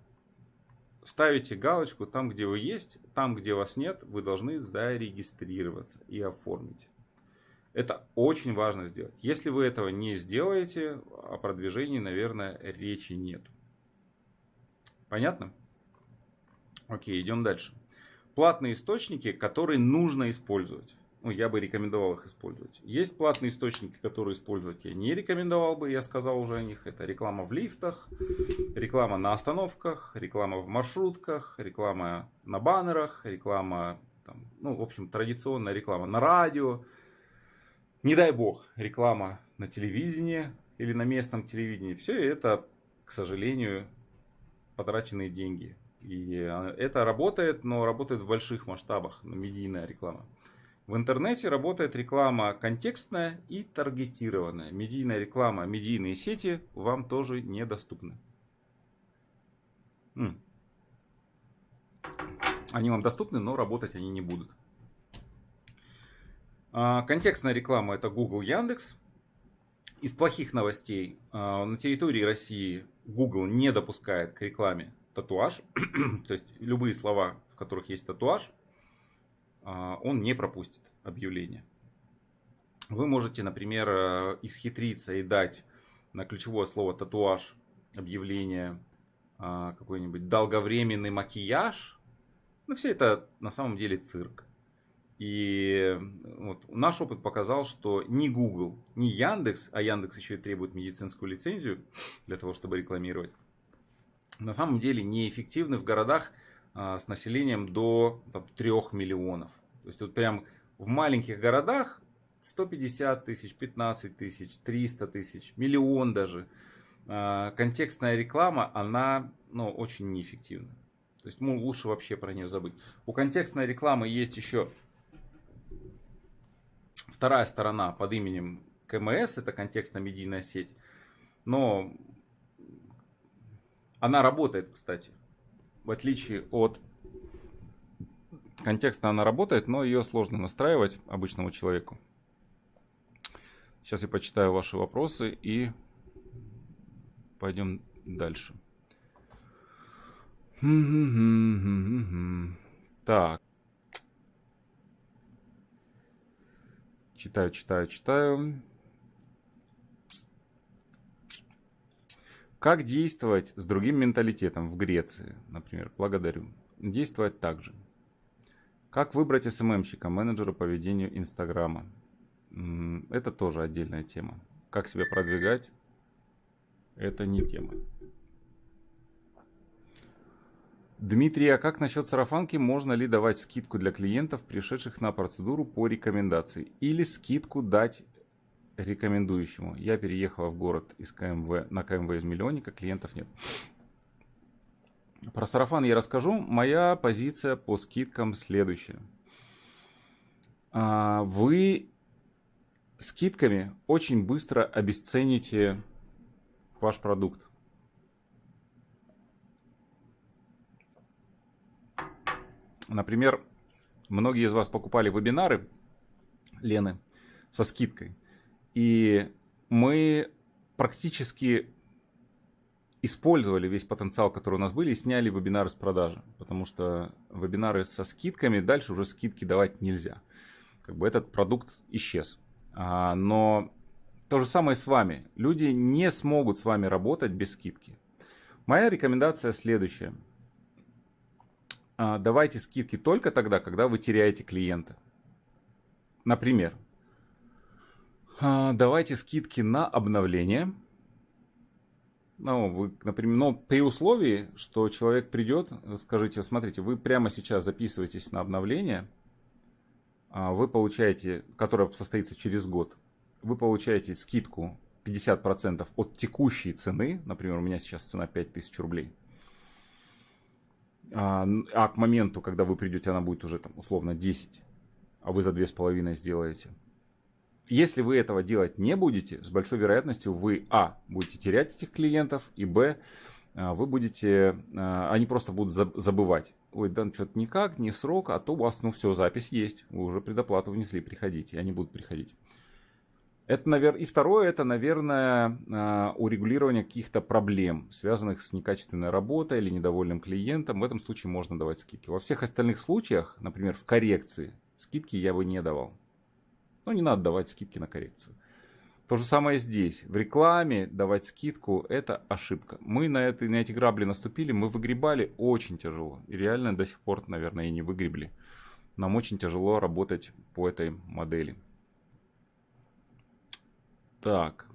ставите галочку там, где вы есть, там, где вас нет, вы должны зарегистрироваться и оформить. Это очень важно сделать. Если вы этого не сделаете, о продвижении, наверное, речи нет. Понятно? Окей, идем дальше. Платные источники, которые нужно использовать. Ну, я бы рекомендовал их использовать. Есть платные источники, которые использовать я не рекомендовал бы, я сказал уже о них. Это реклама в лифтах, реклама на остановках, реклама в маршрутках, реклама на баннерах, реклама, там, ну, в общем, традиционная реклама на радио. Не дай бог, реклама на телевидении или на местном телевидении. Все это, к сожалению, потраченные деньги. И а, это работает, но работает в больших масштабах, медийная реклама. В интернете работает реклама контекстная и таргетированная. Медийная реклама, медийные сети вам тоже недоступны. Они вам доступны, но работать они не будут. А, контекстная реклама это Google, Яндекс. Из плохих новостей а, на территории России Google не допускает к рекламе татуаж. То есть любые слова, в которых есть татуаж, а, он не пропустит объявление. Вы можете, например, э, исхитриться и дать на ключевое слово татуаж объявление а, какой-нибудь долговременный макияж. Ну, все это на самом деле цирк. И вот, наш опыт показал, что ни Google, ни Яндекс, а Яндекс еще и требует медицинскую лицензию для того, чтобы рекламировать, на самом деле неэффективны в городах а, с населением до там, 3 миллионов. То есть вот прям в маленьких городах 150 тысяч, 15 тысяч, 300 тысяч, миллион даже. А, контекстная реклама, она ну, очень неэффективна. То есть ну, лучше вообще про нее забыть. У контекстной рекламы есть еще вторая сторона под именем КМС, это контекстно-медийная сеть. Но она работает, кстати. В отличие от контекста она работает, но ее сложно настраивать обычному человеку. Сейчас я почитаю ваши вопросы и пойдем дальше. Так. Читаю, читаю, читаю. Как действовать с другим менталитетом в Греции, например? Благодарю. Действовать так же. Как выбрать СММщика, менеджера по ведению Инстаграма? Это тоже отдельная тема. Как себя продвигать? Это не тема. Дмитрий, а как насчет сарафанки? Можно ли давать скидку для клиентов, пришедших на процедуру по рекомендации? Или скидку дать рекомендующему? Я переехала в город из КМВ на КМВ из миллионника, клиентов нет. Про сарафан я расскажу. Моя позиция по скидкам следующая. А, вы скидками очень быстро обесцените ваш продукт. Например, многие из вас покупали вебинары Лены со скидкой. И мы практически использовали весь потенциал, который у нас были, и сняли вебинары с продажи. Потому что вебинары со скидками, дальше уже скидки давать нельзя. Как бы этот продукт исчез. А, но то же самое с вами. Люди не смогут с вами работать без скидки. Моя рекомендация следующая. А, давайте скидки только тогда, когда вы теряете клиента. Например, а, давайте скидки на обновление. Ну, вы, например, но при условии, что человек придет, скажите, смотрите, вы прямо сейчас записываетесь на обновление, а, вы получаете, которое состоится через год, вы получаете скидку 50% от текущей цены, например, у меня сейчас цена 5000 рублей, а, а к моменту, когда вы придете, она будет уже там условно 10, а вы за 2,5 сделаете. Если вы этого делать не будете, с большой вероятностью вы, а, будете терять этих клиентов, и, б, а, вы будете, а, они просто будут забывать. Ой, да, что-то никак, не срок, а то у вас, ну все, запись есть, вы уже предоплату внесли, приходите, они будут приходить. Это, наверное, и второе, это, наверное, а, урегулирование каких-то проблем, связанных с некачественной работой или недовольным клиентом. В этом случае можно давать скидки. Во всех остальных случаях, например, в коррекции, скидки я бы не давал. Ну, не надо давать скидки на коррекцию. То же самое здесь. В рекламе давать скидку – это ошибка. Мы на, это, на эти грабли наступили, мы выгребали очень тяжело. И реально до сих пор, наверное, и не выгребли. Нам очень тяжело работать по этой модели. Так.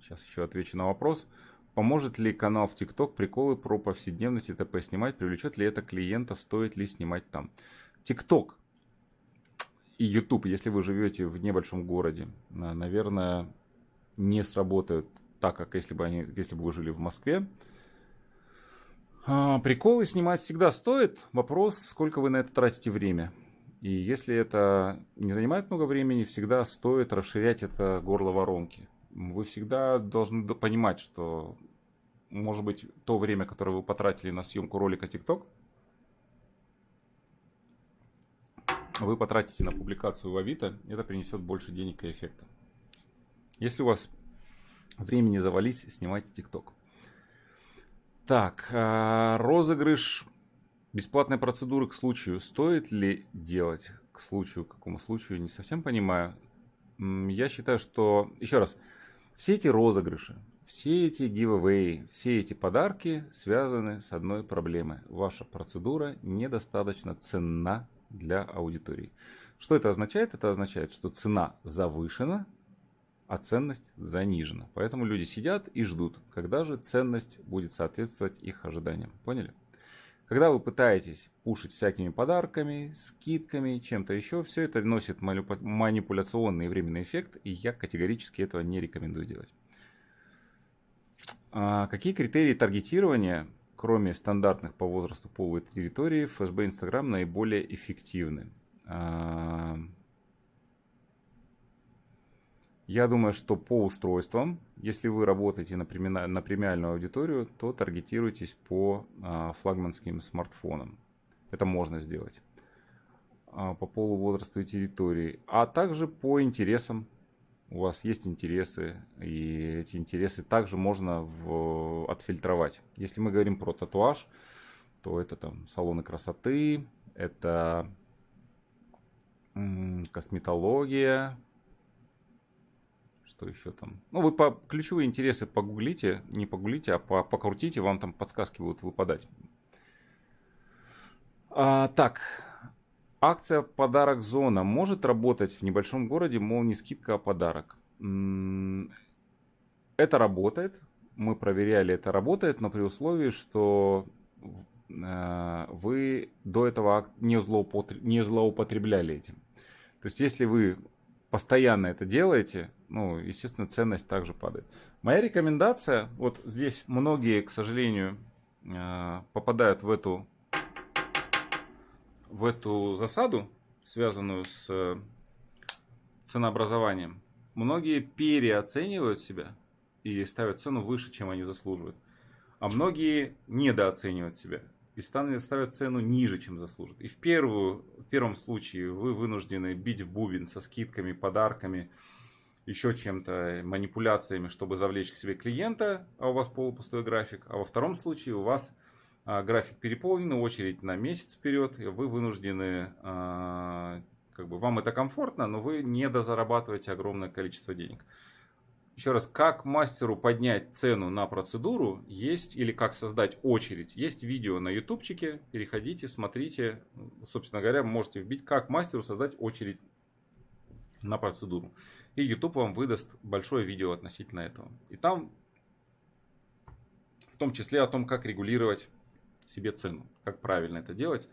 Сейчас еще отвечу на вопрос. Поможет ли канал в ТикТок приколы про повседневность и т.п. снимать? Привлечет ли это клиентов? Стоит ли снимать там? ТикТок и YouTube, если вы живете в небольшом городе, наверное, не сработают так, как если бы, они, если бы вы жили в Москве. А, приколы снимать всегда стоит. Вопрос, сколько вы на это тратите время. И если это не занимает много времени, всегда стоит расширять это горло воронки. Вы всегда должны понимать, что может быть то время, которое вы потратили на съемку ролика TikTok, вы потратите на публикацию в Авито, это принесет больше денег и эффекта. Если у вас времени завались, снимайте TikTok. Так, а, розыгрыш Бесплатные процедуры к случаю стоит ли делать? К случаю, к какому случаю, не совсем понимаю. Я считаю, что, еще раз, все эти розыгрыши, все эти giveaway, все эти подарки связаны с одной проблемой. Ваша процедура недостаточно ценна для аудитории. Что это означает? Это означает, что цена завышена, а ценность занижена. Поэтому люди сидят и ждут, когда же ценность будет соответствовать их ожиданиям. Поняли? Когда вы пытаетесь пушить всякими подарками, скидками, чем-то еще, все это носит манипуляционный и временный эффект, и я категорически этого не рекомендую делать. А какие критерии таргетирования, кроме стандартных по возрасту, полу и территории, в ФСБ Инстаграм наиболее эффективны? Я думаю, что по устройствам, если вы работаете на, премиальную аудиторию, то таргетируйтесь по а, флагманским смартфонам. Это можно сделать. А, по полу, возрасту и территории. А также по интересам. У вас есть интересы, и эти интересы также можно в, отфильтровать. Если мы говорим про татуаж, то это там салоны красоты, это косметология, что еще там. Ну, вы по ключевые интересы погуглите, не погуглите, а по, покрутите, вам там подсказки будут выпадать. А, так, акция «Подарок зона» может работать в небольшом городе, мол, не скидка, а подарок. Это работает, мы проверяли, это работает, но при условии, что э, вы до этого не, злоупотреб... не злоупотребляли этим. То есть, если вы постоянно это делаете, ну, естественно, ценность также падает. Моя рекомендация, вот здесь многие, к сожалению, э, попадают в эту, в эту засаду, связанную с ценообразованием. Многие переоценивают себя и ставят цену выше, чем они заслуживают. А многие недооценивают себя и ставят цену ниже, чем заслужат. И в, первую, в первом случае вы вынуждены бить в бубен со скидками, подарками, еще чем-то, манипуляциями, чтобы завлечь к себе клиента, а у вас полупустой график. А во втором случае у вас а, график переполнен, очередь на месяц вперед, и вы вынуждены, а, как бы вам это комфортно, но вы не дозарабатываете огромное количество денег. Еще раз, как мастеру поднять цену на процедуру есть, или как создать очередь, есть видео на ютубчике, переходите, смотрите, собственно говоря, можете вбить, как мастеру создать очередь на процедуру. И YouTube вам выдаст большое видео относительно этого. И там в том числе о том, как регулировать себе цену, как правильно это делать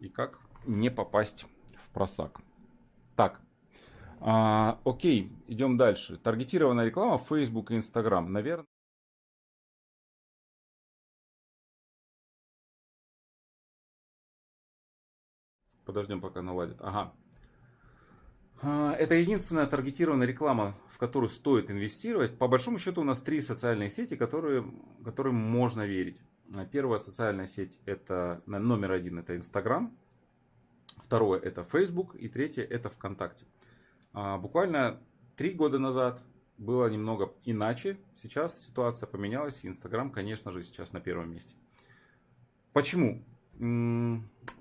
и как не попасть в просак. Так, а, окей, идем дальше. Таргетированная реклама Facebook и Instagram. Наверное. Подождем, пока наладит. Ага. А, это единственная таргетированная реклама, в которую стоит инвестировать. По большому счету у нас три социальные сети, которые, которым можно верить. Первая социальная сеть это номер один это Instagram. Второе это Facebook. И третье это ВКонтакте. А, буквально три года назад было немного иначе. Сейчас ситуация поменялась, Инстаграм, конечно же, сейчас на первом месте. Почему?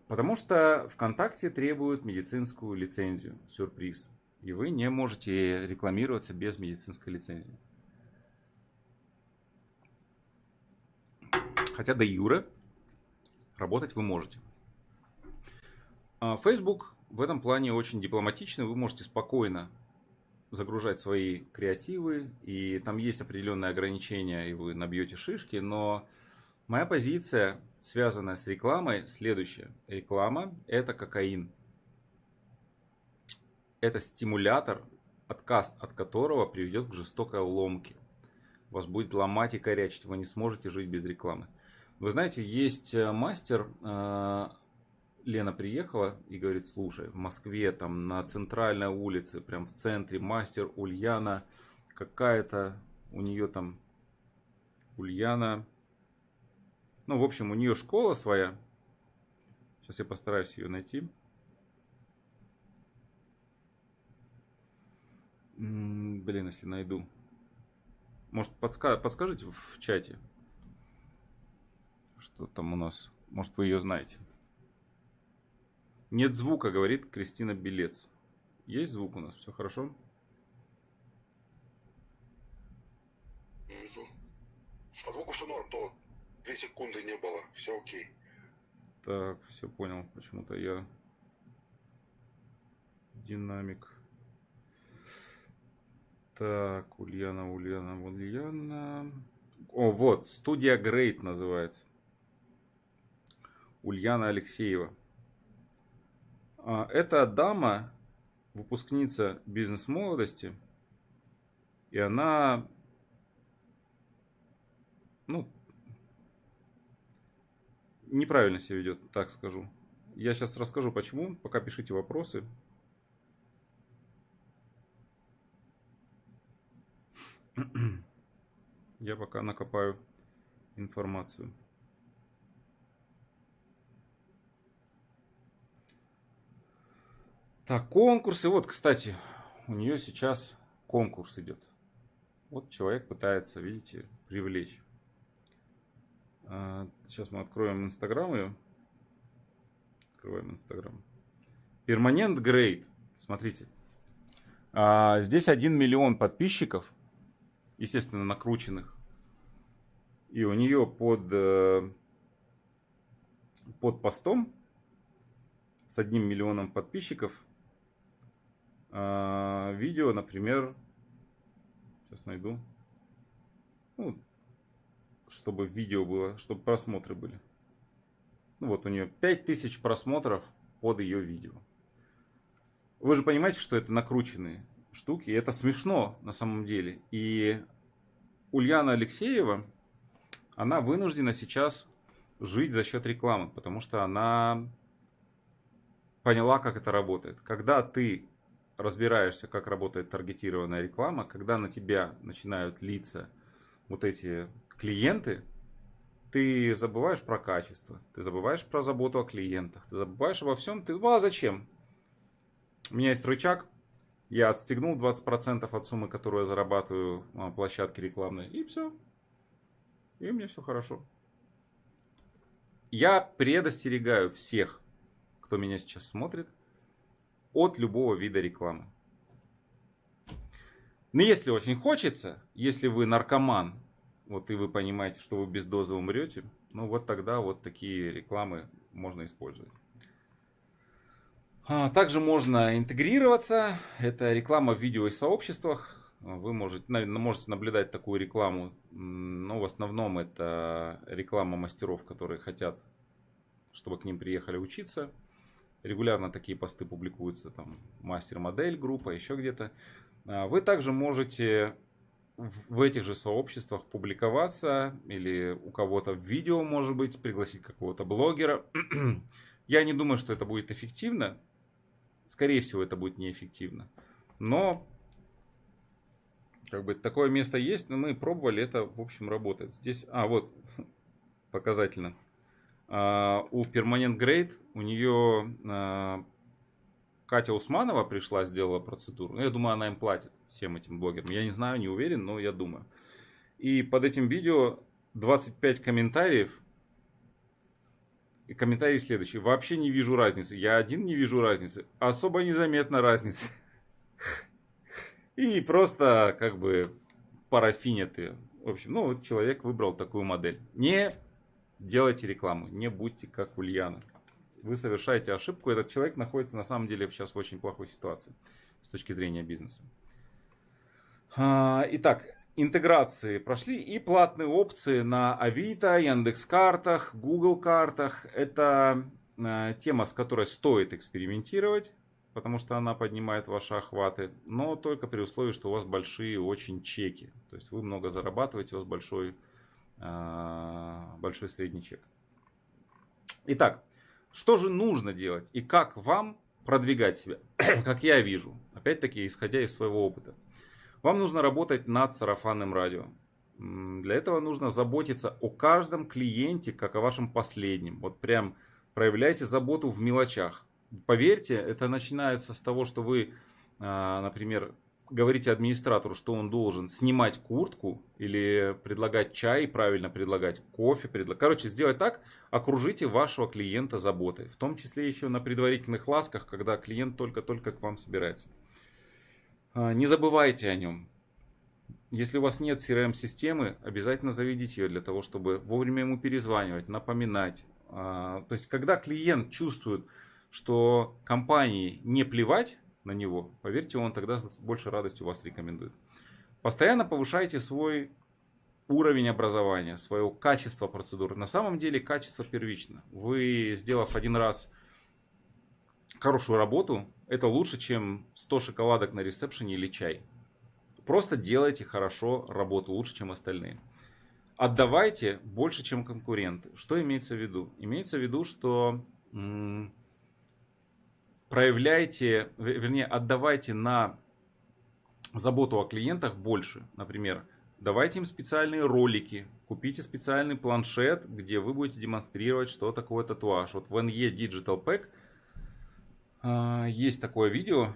Потому что ВКонтакте требует медицинскую лицензию. Сюрприз. И вы не можете рекламироваться без медицинской лицензии. Хотя до юра работать вы можете. А, Facebook в этом плане очень дипломатичный. Вы можете спокойно загружать свои креативы, и там есть определенные ограничения, и вы набьете шишки, но моя позиция, связанная с рекламой, следующая. Реклама – это кокаин. Это стимулятор, отказ от которого приведет к жестокой ломке. Вас будет ломать и корячить, вы не сможете жить без рекламы. Вы знаете, есть э, мастер э, Лена приехала и говорит, слушай, в Москве там на центральной улице, прям в центре, мастер Ульяна, какая-то у нее там Ульяна, ну, в общем, у нее школа своя. Сейчас я постараюсь ее найти. Блин, если найду. Может, подска подскажите в чате, что там у нас. Может, вы ее знаете. Нет звука, говорит Кристина Белец. Есть звук у нас? Все хорошо? Вижу. По звуку все норм, то 2 секунды не было, все окей. Так, все понял. Почему-то я динамик. Так, Ульяна, Ульяна, Ульяна. О, вот, студия Great называется. Ульяна Алексеева. А, эта дама, выпускница бизнес-молодости, и она, ну, неправильно себя ведет, так скажу. Я сейчас расскажу почему, пока пишите вопросы. Я пока накопаю информацию. Так, конкурсы. Вот, кстати, у нее сейчас конкурс идет. Вот человек пытается, видите, привлечь. Сейчас мы откроем Инстаграм ее. Открываем Инстаграм. Перманент Грейд. Смотрите. А, здесь 1 миллион подписчиков. Естественно, накрученных. И у нее под, э, под постом с одним миллионом подписчиков а, видео, например, сейчас найду, ну, чтобы видео было, чтобы просмотры были. Ну вот у нее 5000 просмотров под ее видео. Вы же понимаете, что это накрученные штуки, это смешно на самом деле. И Ульяна Алексеева, она вынуждена сейчас жить за счет рекламы, потому что она поняла, как это работает. Когда ты разбираешься, как работает таргетированная реклама, когда на тебя начинают литься вот эти клиенты, ты забываешь про качество, ты забываешь про заботу о клиентах, ты забываешь обо всем. Ты, ну а зачем? У меня есть рычаг, я отстегнул 20% от суммы, которую я зарабатываю на площадке рекламной, и все. И мне все хорошо. Я предостерегаю всех, кто меня сейчас смотрит, от любого вида рекламы. Но если очень хочется, если вы наркоман, вот и вы понимаете, что вы без дозы умрете, ну вот тогда вот такие рекламы можно использовать. А, также можно интегрироваться. Это реклама в видео и сообществах. Вы можете, можете наблюдать такую рекламу. Но в основном это реклама мастеров, которые хотят, чтобы к ним приехали учиться. Регулярно такие посты публикуются. Там мастер-модель, группа, еще где-то. А, вы также можете в этих же сообществах публиковаться или у кого-то в видео, может быть, пригласить какого-то блогера. Я не думаю, что это будет эффективно. Скорее всего, это будет неэффективно. Но как бы такое место есть, но мы пробовали, это в общем работает. Здесь, а вот показательно. А, у Permanent Grade у нее а, Катя Усманова пришла, сделала процедуру. Я думаю, она им платит, всем этим блогерам. Я не знаю, не уверен, но я думаю. И под этим видео 25 комментариев. И комментарий следующий. Вообще не вижу разницы. Я один не вижу разницы. Особо незаметна разница. И просто как бы парафинят ее. В общем, ну, человек выбрал такую модель. Не делайте рекламу, не будьте как Ульяна вы совершаете ошибку. Этот человек находится на самом деле сейчас в очень плохой ситуации с точки зрения бизнеса. А, итак, интеграции прошли и платные опции на Авито, Яндекс картах, Google картах. Это а, тема, с которой стоит экспериментировать, потому что она поднимает ваши охваты, но только при условии, что у вас большие очень чеки. То есть вы много зарабатываете, у вас большой, большой средний чек. Итак, что же нужно делать и как вам продвигать себя, как я вижу, опять-таки исходя из своего опыта. Вам нужно работать над сарафанным радио. Для этого нужно заботиться о каждом клиенте, как о вашем последнем. Вот прям проявляйте заботу в мелочах. Поверьте, это начинается с того, что вы, а, например, говорите администратору, что он должен снимать куртку или предлагать чай, правильно предлагать кофе, предлаг... короче, сделать так, окружите вашего клиента заботой, в том числе еще на предварительных ласках, когда клиент только-только к вам собирается. А, не забывайте о нем. Если у вас нет CRM-системы, обязательно заведите ее для того, чтобы вовремя ему перезванивать, напоминать. А, то есть, когда клиент чувствует, что компании не плевать на него, поверьте, он тогда с большей радостью вас рекомендует. Постоянно повышайте свой уровень образования, свое качество процедуры. На самом деле качество первично. Вы, сделав один раз хорошую работу, это лучше, чем 100 шоколадок на ресепшене или чай. Просто делайте хорошо работу, лучше, чем остальные. Отдавайте больше, чем конкуренты. Что имеется в виду? Имеется в виду, что проявляйте, вернее, отдавайте на заботу о клиентах больше. Например, давайте им специальные ролики, купите специальный планшет, где вы будете демонстрировать, что такое татуаж. Вот в NE Digital Pack э, есть такое видео,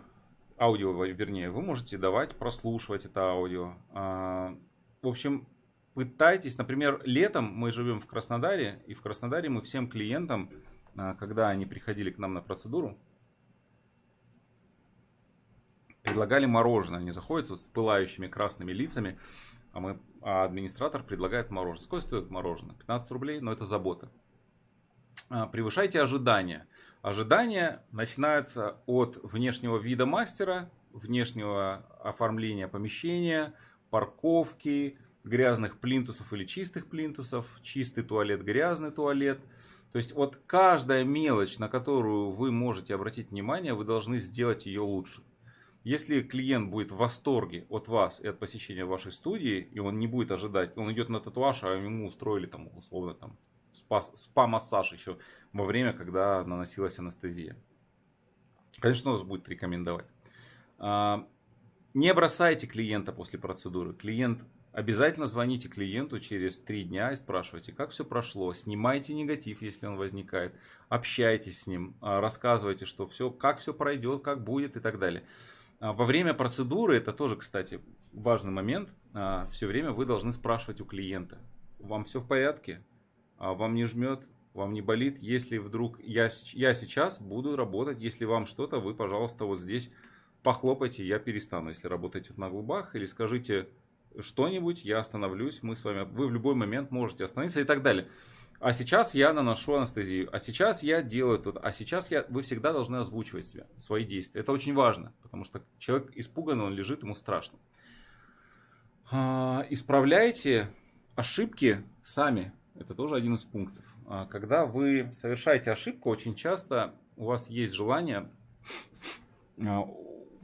аудио, вернее, вы можете давать прослушивать это аудио. Э, в общем, пытайтесь, например, летом мы живем в Краснодаре, и в Краснодаре мы всем клиентам, э, когда они приходили к нам на процедуру, предлагали мороженое. Они заходят вот с пылающими красными лицами, а, мы, а администратор предлагает мороженое. Сколько стоит мороженое? 15 рублей, но это забота. а, превышайте ожидания. Ожидания начинаются от внешнего вида мастера, внешнего оформления помещения, парковки, грязных плинтусов или чистых плинтусов, чистый туалет, грязный туалет. То есть вот каждая мелочь, на которую вы можете обратить внимание, вы должны сделать ее лучше. Если клиент будет в восторге от вас и от посещения вашей студии, и он не будет ожидать, он идет на татуаж, а ему устроили там условно там спа-массаж еще во время, когда наносилась анестезия. Конечно, он вас будет рекомендовать. А, не бросайте клиента после процедуры. Клиент Обязательно звоните клиенту через три дня и спрашивайте, как все прошло. Снимайте негатив, если он возникает. Общайтесь с ним, а, рассказывайте, что все, как все пройдет, как будет и так далее. А, во время процедуры, это тоже, кстати, важный момент, а, все время вы должны спрашивать у клиента, вам все в порядке, вам не жмет, вам не болит, если вдруг я, я сейчас буду работать, если вам что-то, вы, пожалуйста, вот здесь похлопайте, я перестану, если работаете на глубах, или скажите, что-нибудь, я остановлюсь, мы с вами, вы в любой момент можете остановиться и так далее. А сейчас я наношу анестезию, а сейчас я делаю тут, а сейчас я, вы всегда должны озвучивать себя, свои действия. Это очень важно, потому что человек испуганный, он лежит, ему страшно. А, исправляйте ошибки сами, это тоже один из пунктов. А, когда вы совершаете ошибку, очень часто у вас есть желание а,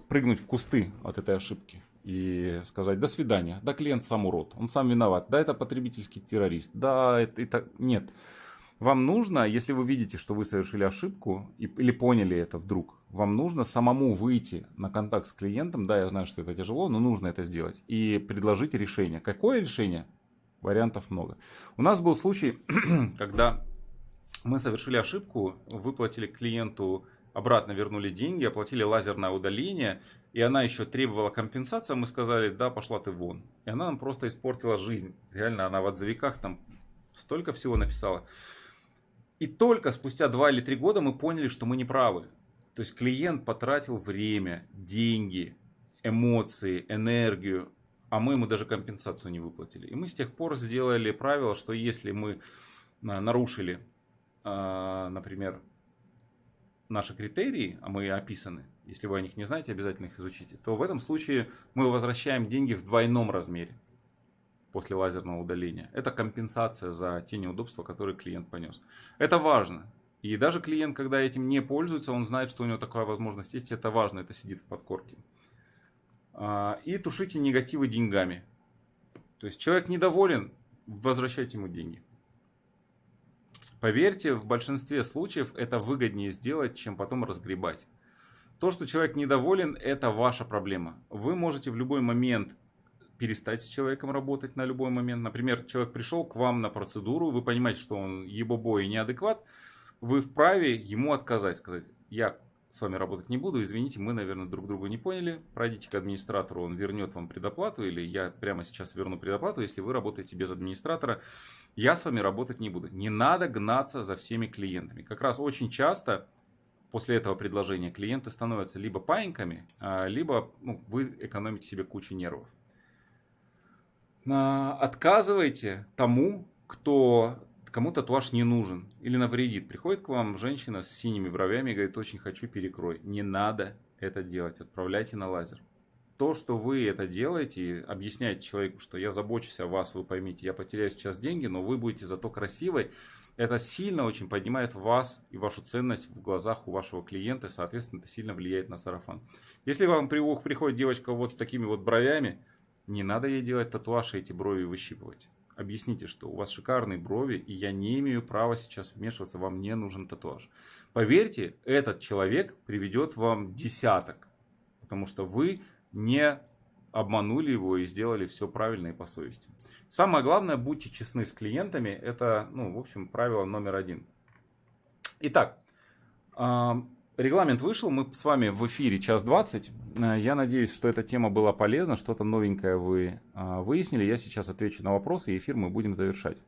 прыгнуть в кусты от этой ошибки и сказать до свидания, да клиент сам урод, он сам виноват, да это потребительский террорист, да это, это... нет. Вам нужно, если вы видите, что вы совершили ошибку и, или поняли это вдруг, вам нужно самому выйти на контакт с клиентом, да, я знаю, что это тяжело, но нужно это сделать, и предложить решение. Какое решение? Вариантов много. У нас был случай, когда мы совершили ошибку, выплатили клиенту обратно вернули деньги, оплатили лазерное удаление, и она еще требовала компенсации, мы сказали, да, пошла ты вон. И она нам просто испортила жизнь. Реально, она в отзывиках там столько всего написала. И только спустя два или три года мы поняли, что мы не правы. То есть клиент потратил время, деньги, эмоции, энергию, а мы ему даже компенсацию не выплатили. И мы с тех пор сделали правило, что если мы а, нарушили, а, например, наши критерии, а мы описаны, если вы о них не знаете, обязательно их изучите, то в этом случае мы возвращаем деньги в двойном размере после лазерного удаления. Это компенсация за те неудобства, которые клиент понес. Это важно. И даже клиент, когда этим не пользуется, он знает, что у него такая возможность есть. Это важно, это сидит в подкорке. А, и тушите негативы деньгами. То есть человек недоволен, возвращайте ему деньги. Поверьте, в большинстве случаев это выгоднее сделать, чем потом разгребать. То, что человек недоволен, это ваша проблема. Вы можете в любой момент перестать с человеком работать на любой момент. Например, человек пришел к вам на процедуру, вы понимаете, что он ебобо и неадекват, вы вправе ему отказать, сказать, я с вами работать не буду, извините, мы, наверное, друг друга не поняли, пройдите к администратору, он вернет вам предоплату, или я прямо сейчас верну предоплату, если вы работаете без администратора, я с вами работать не буду. Не надо гнаться за всеми клиентами. Как раз очень часто после этого предложения клиенты становятся либо паиньками, а, либо ну, вы экономите себе кучу нервов. А, отказывайте тому, кто кому татуаж не нужен или навредит. Приходит к вам женщина с синими бровями и говорит, очень хочу перекрой. Не надо это делать, отправляйте на лазер. То, что вы это делаете, объясняете человеку, что я забочусь о вас, вы поймите, я потеряю сейчас деньги, но вы будете зато красивой, это сильно очень поднимает вас и вашу ценность в глазах у вашего клиента, соответственно, это сильно влияет на сарафан. Если вам приходит девочка вот с такими вот бровями, не надо ей делать татуаж и эти брови выщипывать объясните, что у вас шикарные брови, и я не имею права сейчас вмешиваться, вам не нужен татуаж. Поверьте, этот человек приведет вам десяток, потому что вы не обманули его и сделали все правильно и по совести. Самое главное, будьте честны с клиентами, это, ну, в общем, правило номер один. Итак, Регламент вышел, мы с вами в эфире час 20. Э, я надеюсь, что эта тема была полезна, что-то новенькое вы а, выяснили. Я сейчас отвечу на вопросы, и эфир мы будем завершать.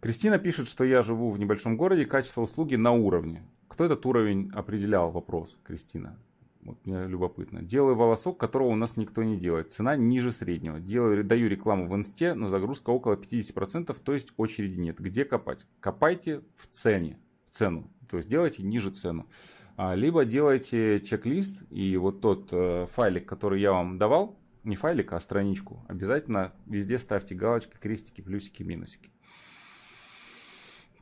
Кристина пишет, что я живу в небольшом городе, качество услуги на уровне. Кто этот уровень определял? Вопрос, Кристина. Вот мне любопытно. Делаю волосок, которого у нас никто не делает. Цена ниже среднего. Делаю, даю рекламу в инсте, но загрузка около 50%, то есть очереди нет. Где копать? Копайте в цене, цену. То есть делайте ниже цену. А, либо делайте чек-лист и вот тот э, файлик, который я вам давал, не файлик, а страничку, обязательно везде ставьте галочки, крестики, плюсики, минусики.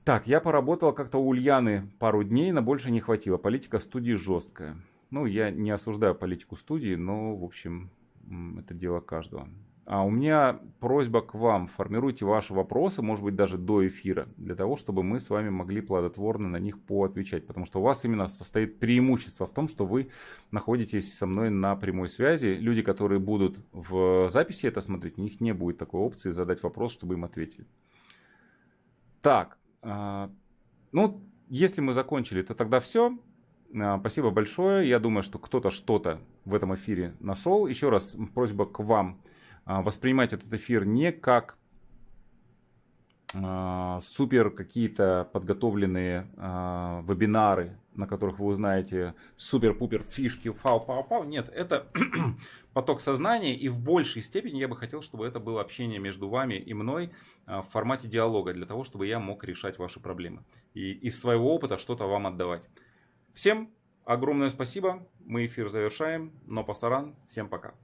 Так, я поработал как-то у Ульяны пару дней, но больше не хватило. Политика студии жесткая. Ну, я не осуждаю политику студии, но, в общем, это дело каждого. А у меня просьба к вам. Формируйте ваши вопросы, может быть, даже до эфира, для того, чтобы мы с вами могли плодотворно на них поотвечать. Потому что у вас именно состоит преимущество в том, что вы находитесь со мной на прямой связи. Люди, которые будут в записи это смотреть, у них не будет такой опции задать вопрос, чтобы им ответили. Так, а, ну, если мы закончили, то тогда все. А, спасибо большое. Я думаю, что кто-то что-то в этом эфире нашел. Еще раз просьба к вам воспринимать этот эфир не как а, супер какие-то подготовленные вебинары, на которых вы узнаете супер-пупер фишки, фау-пау-пау. Нет, это поток сознания, и в большей степени я бы хотел, чтобы это было общение между вами и мной в формате диалога, для того, чтобы я мог решать ваши проблемы и из своего опыта что-то вам отдавать. Всем огромное спасибо. Мы эфир завершаем. Но пасаран. Всем пока.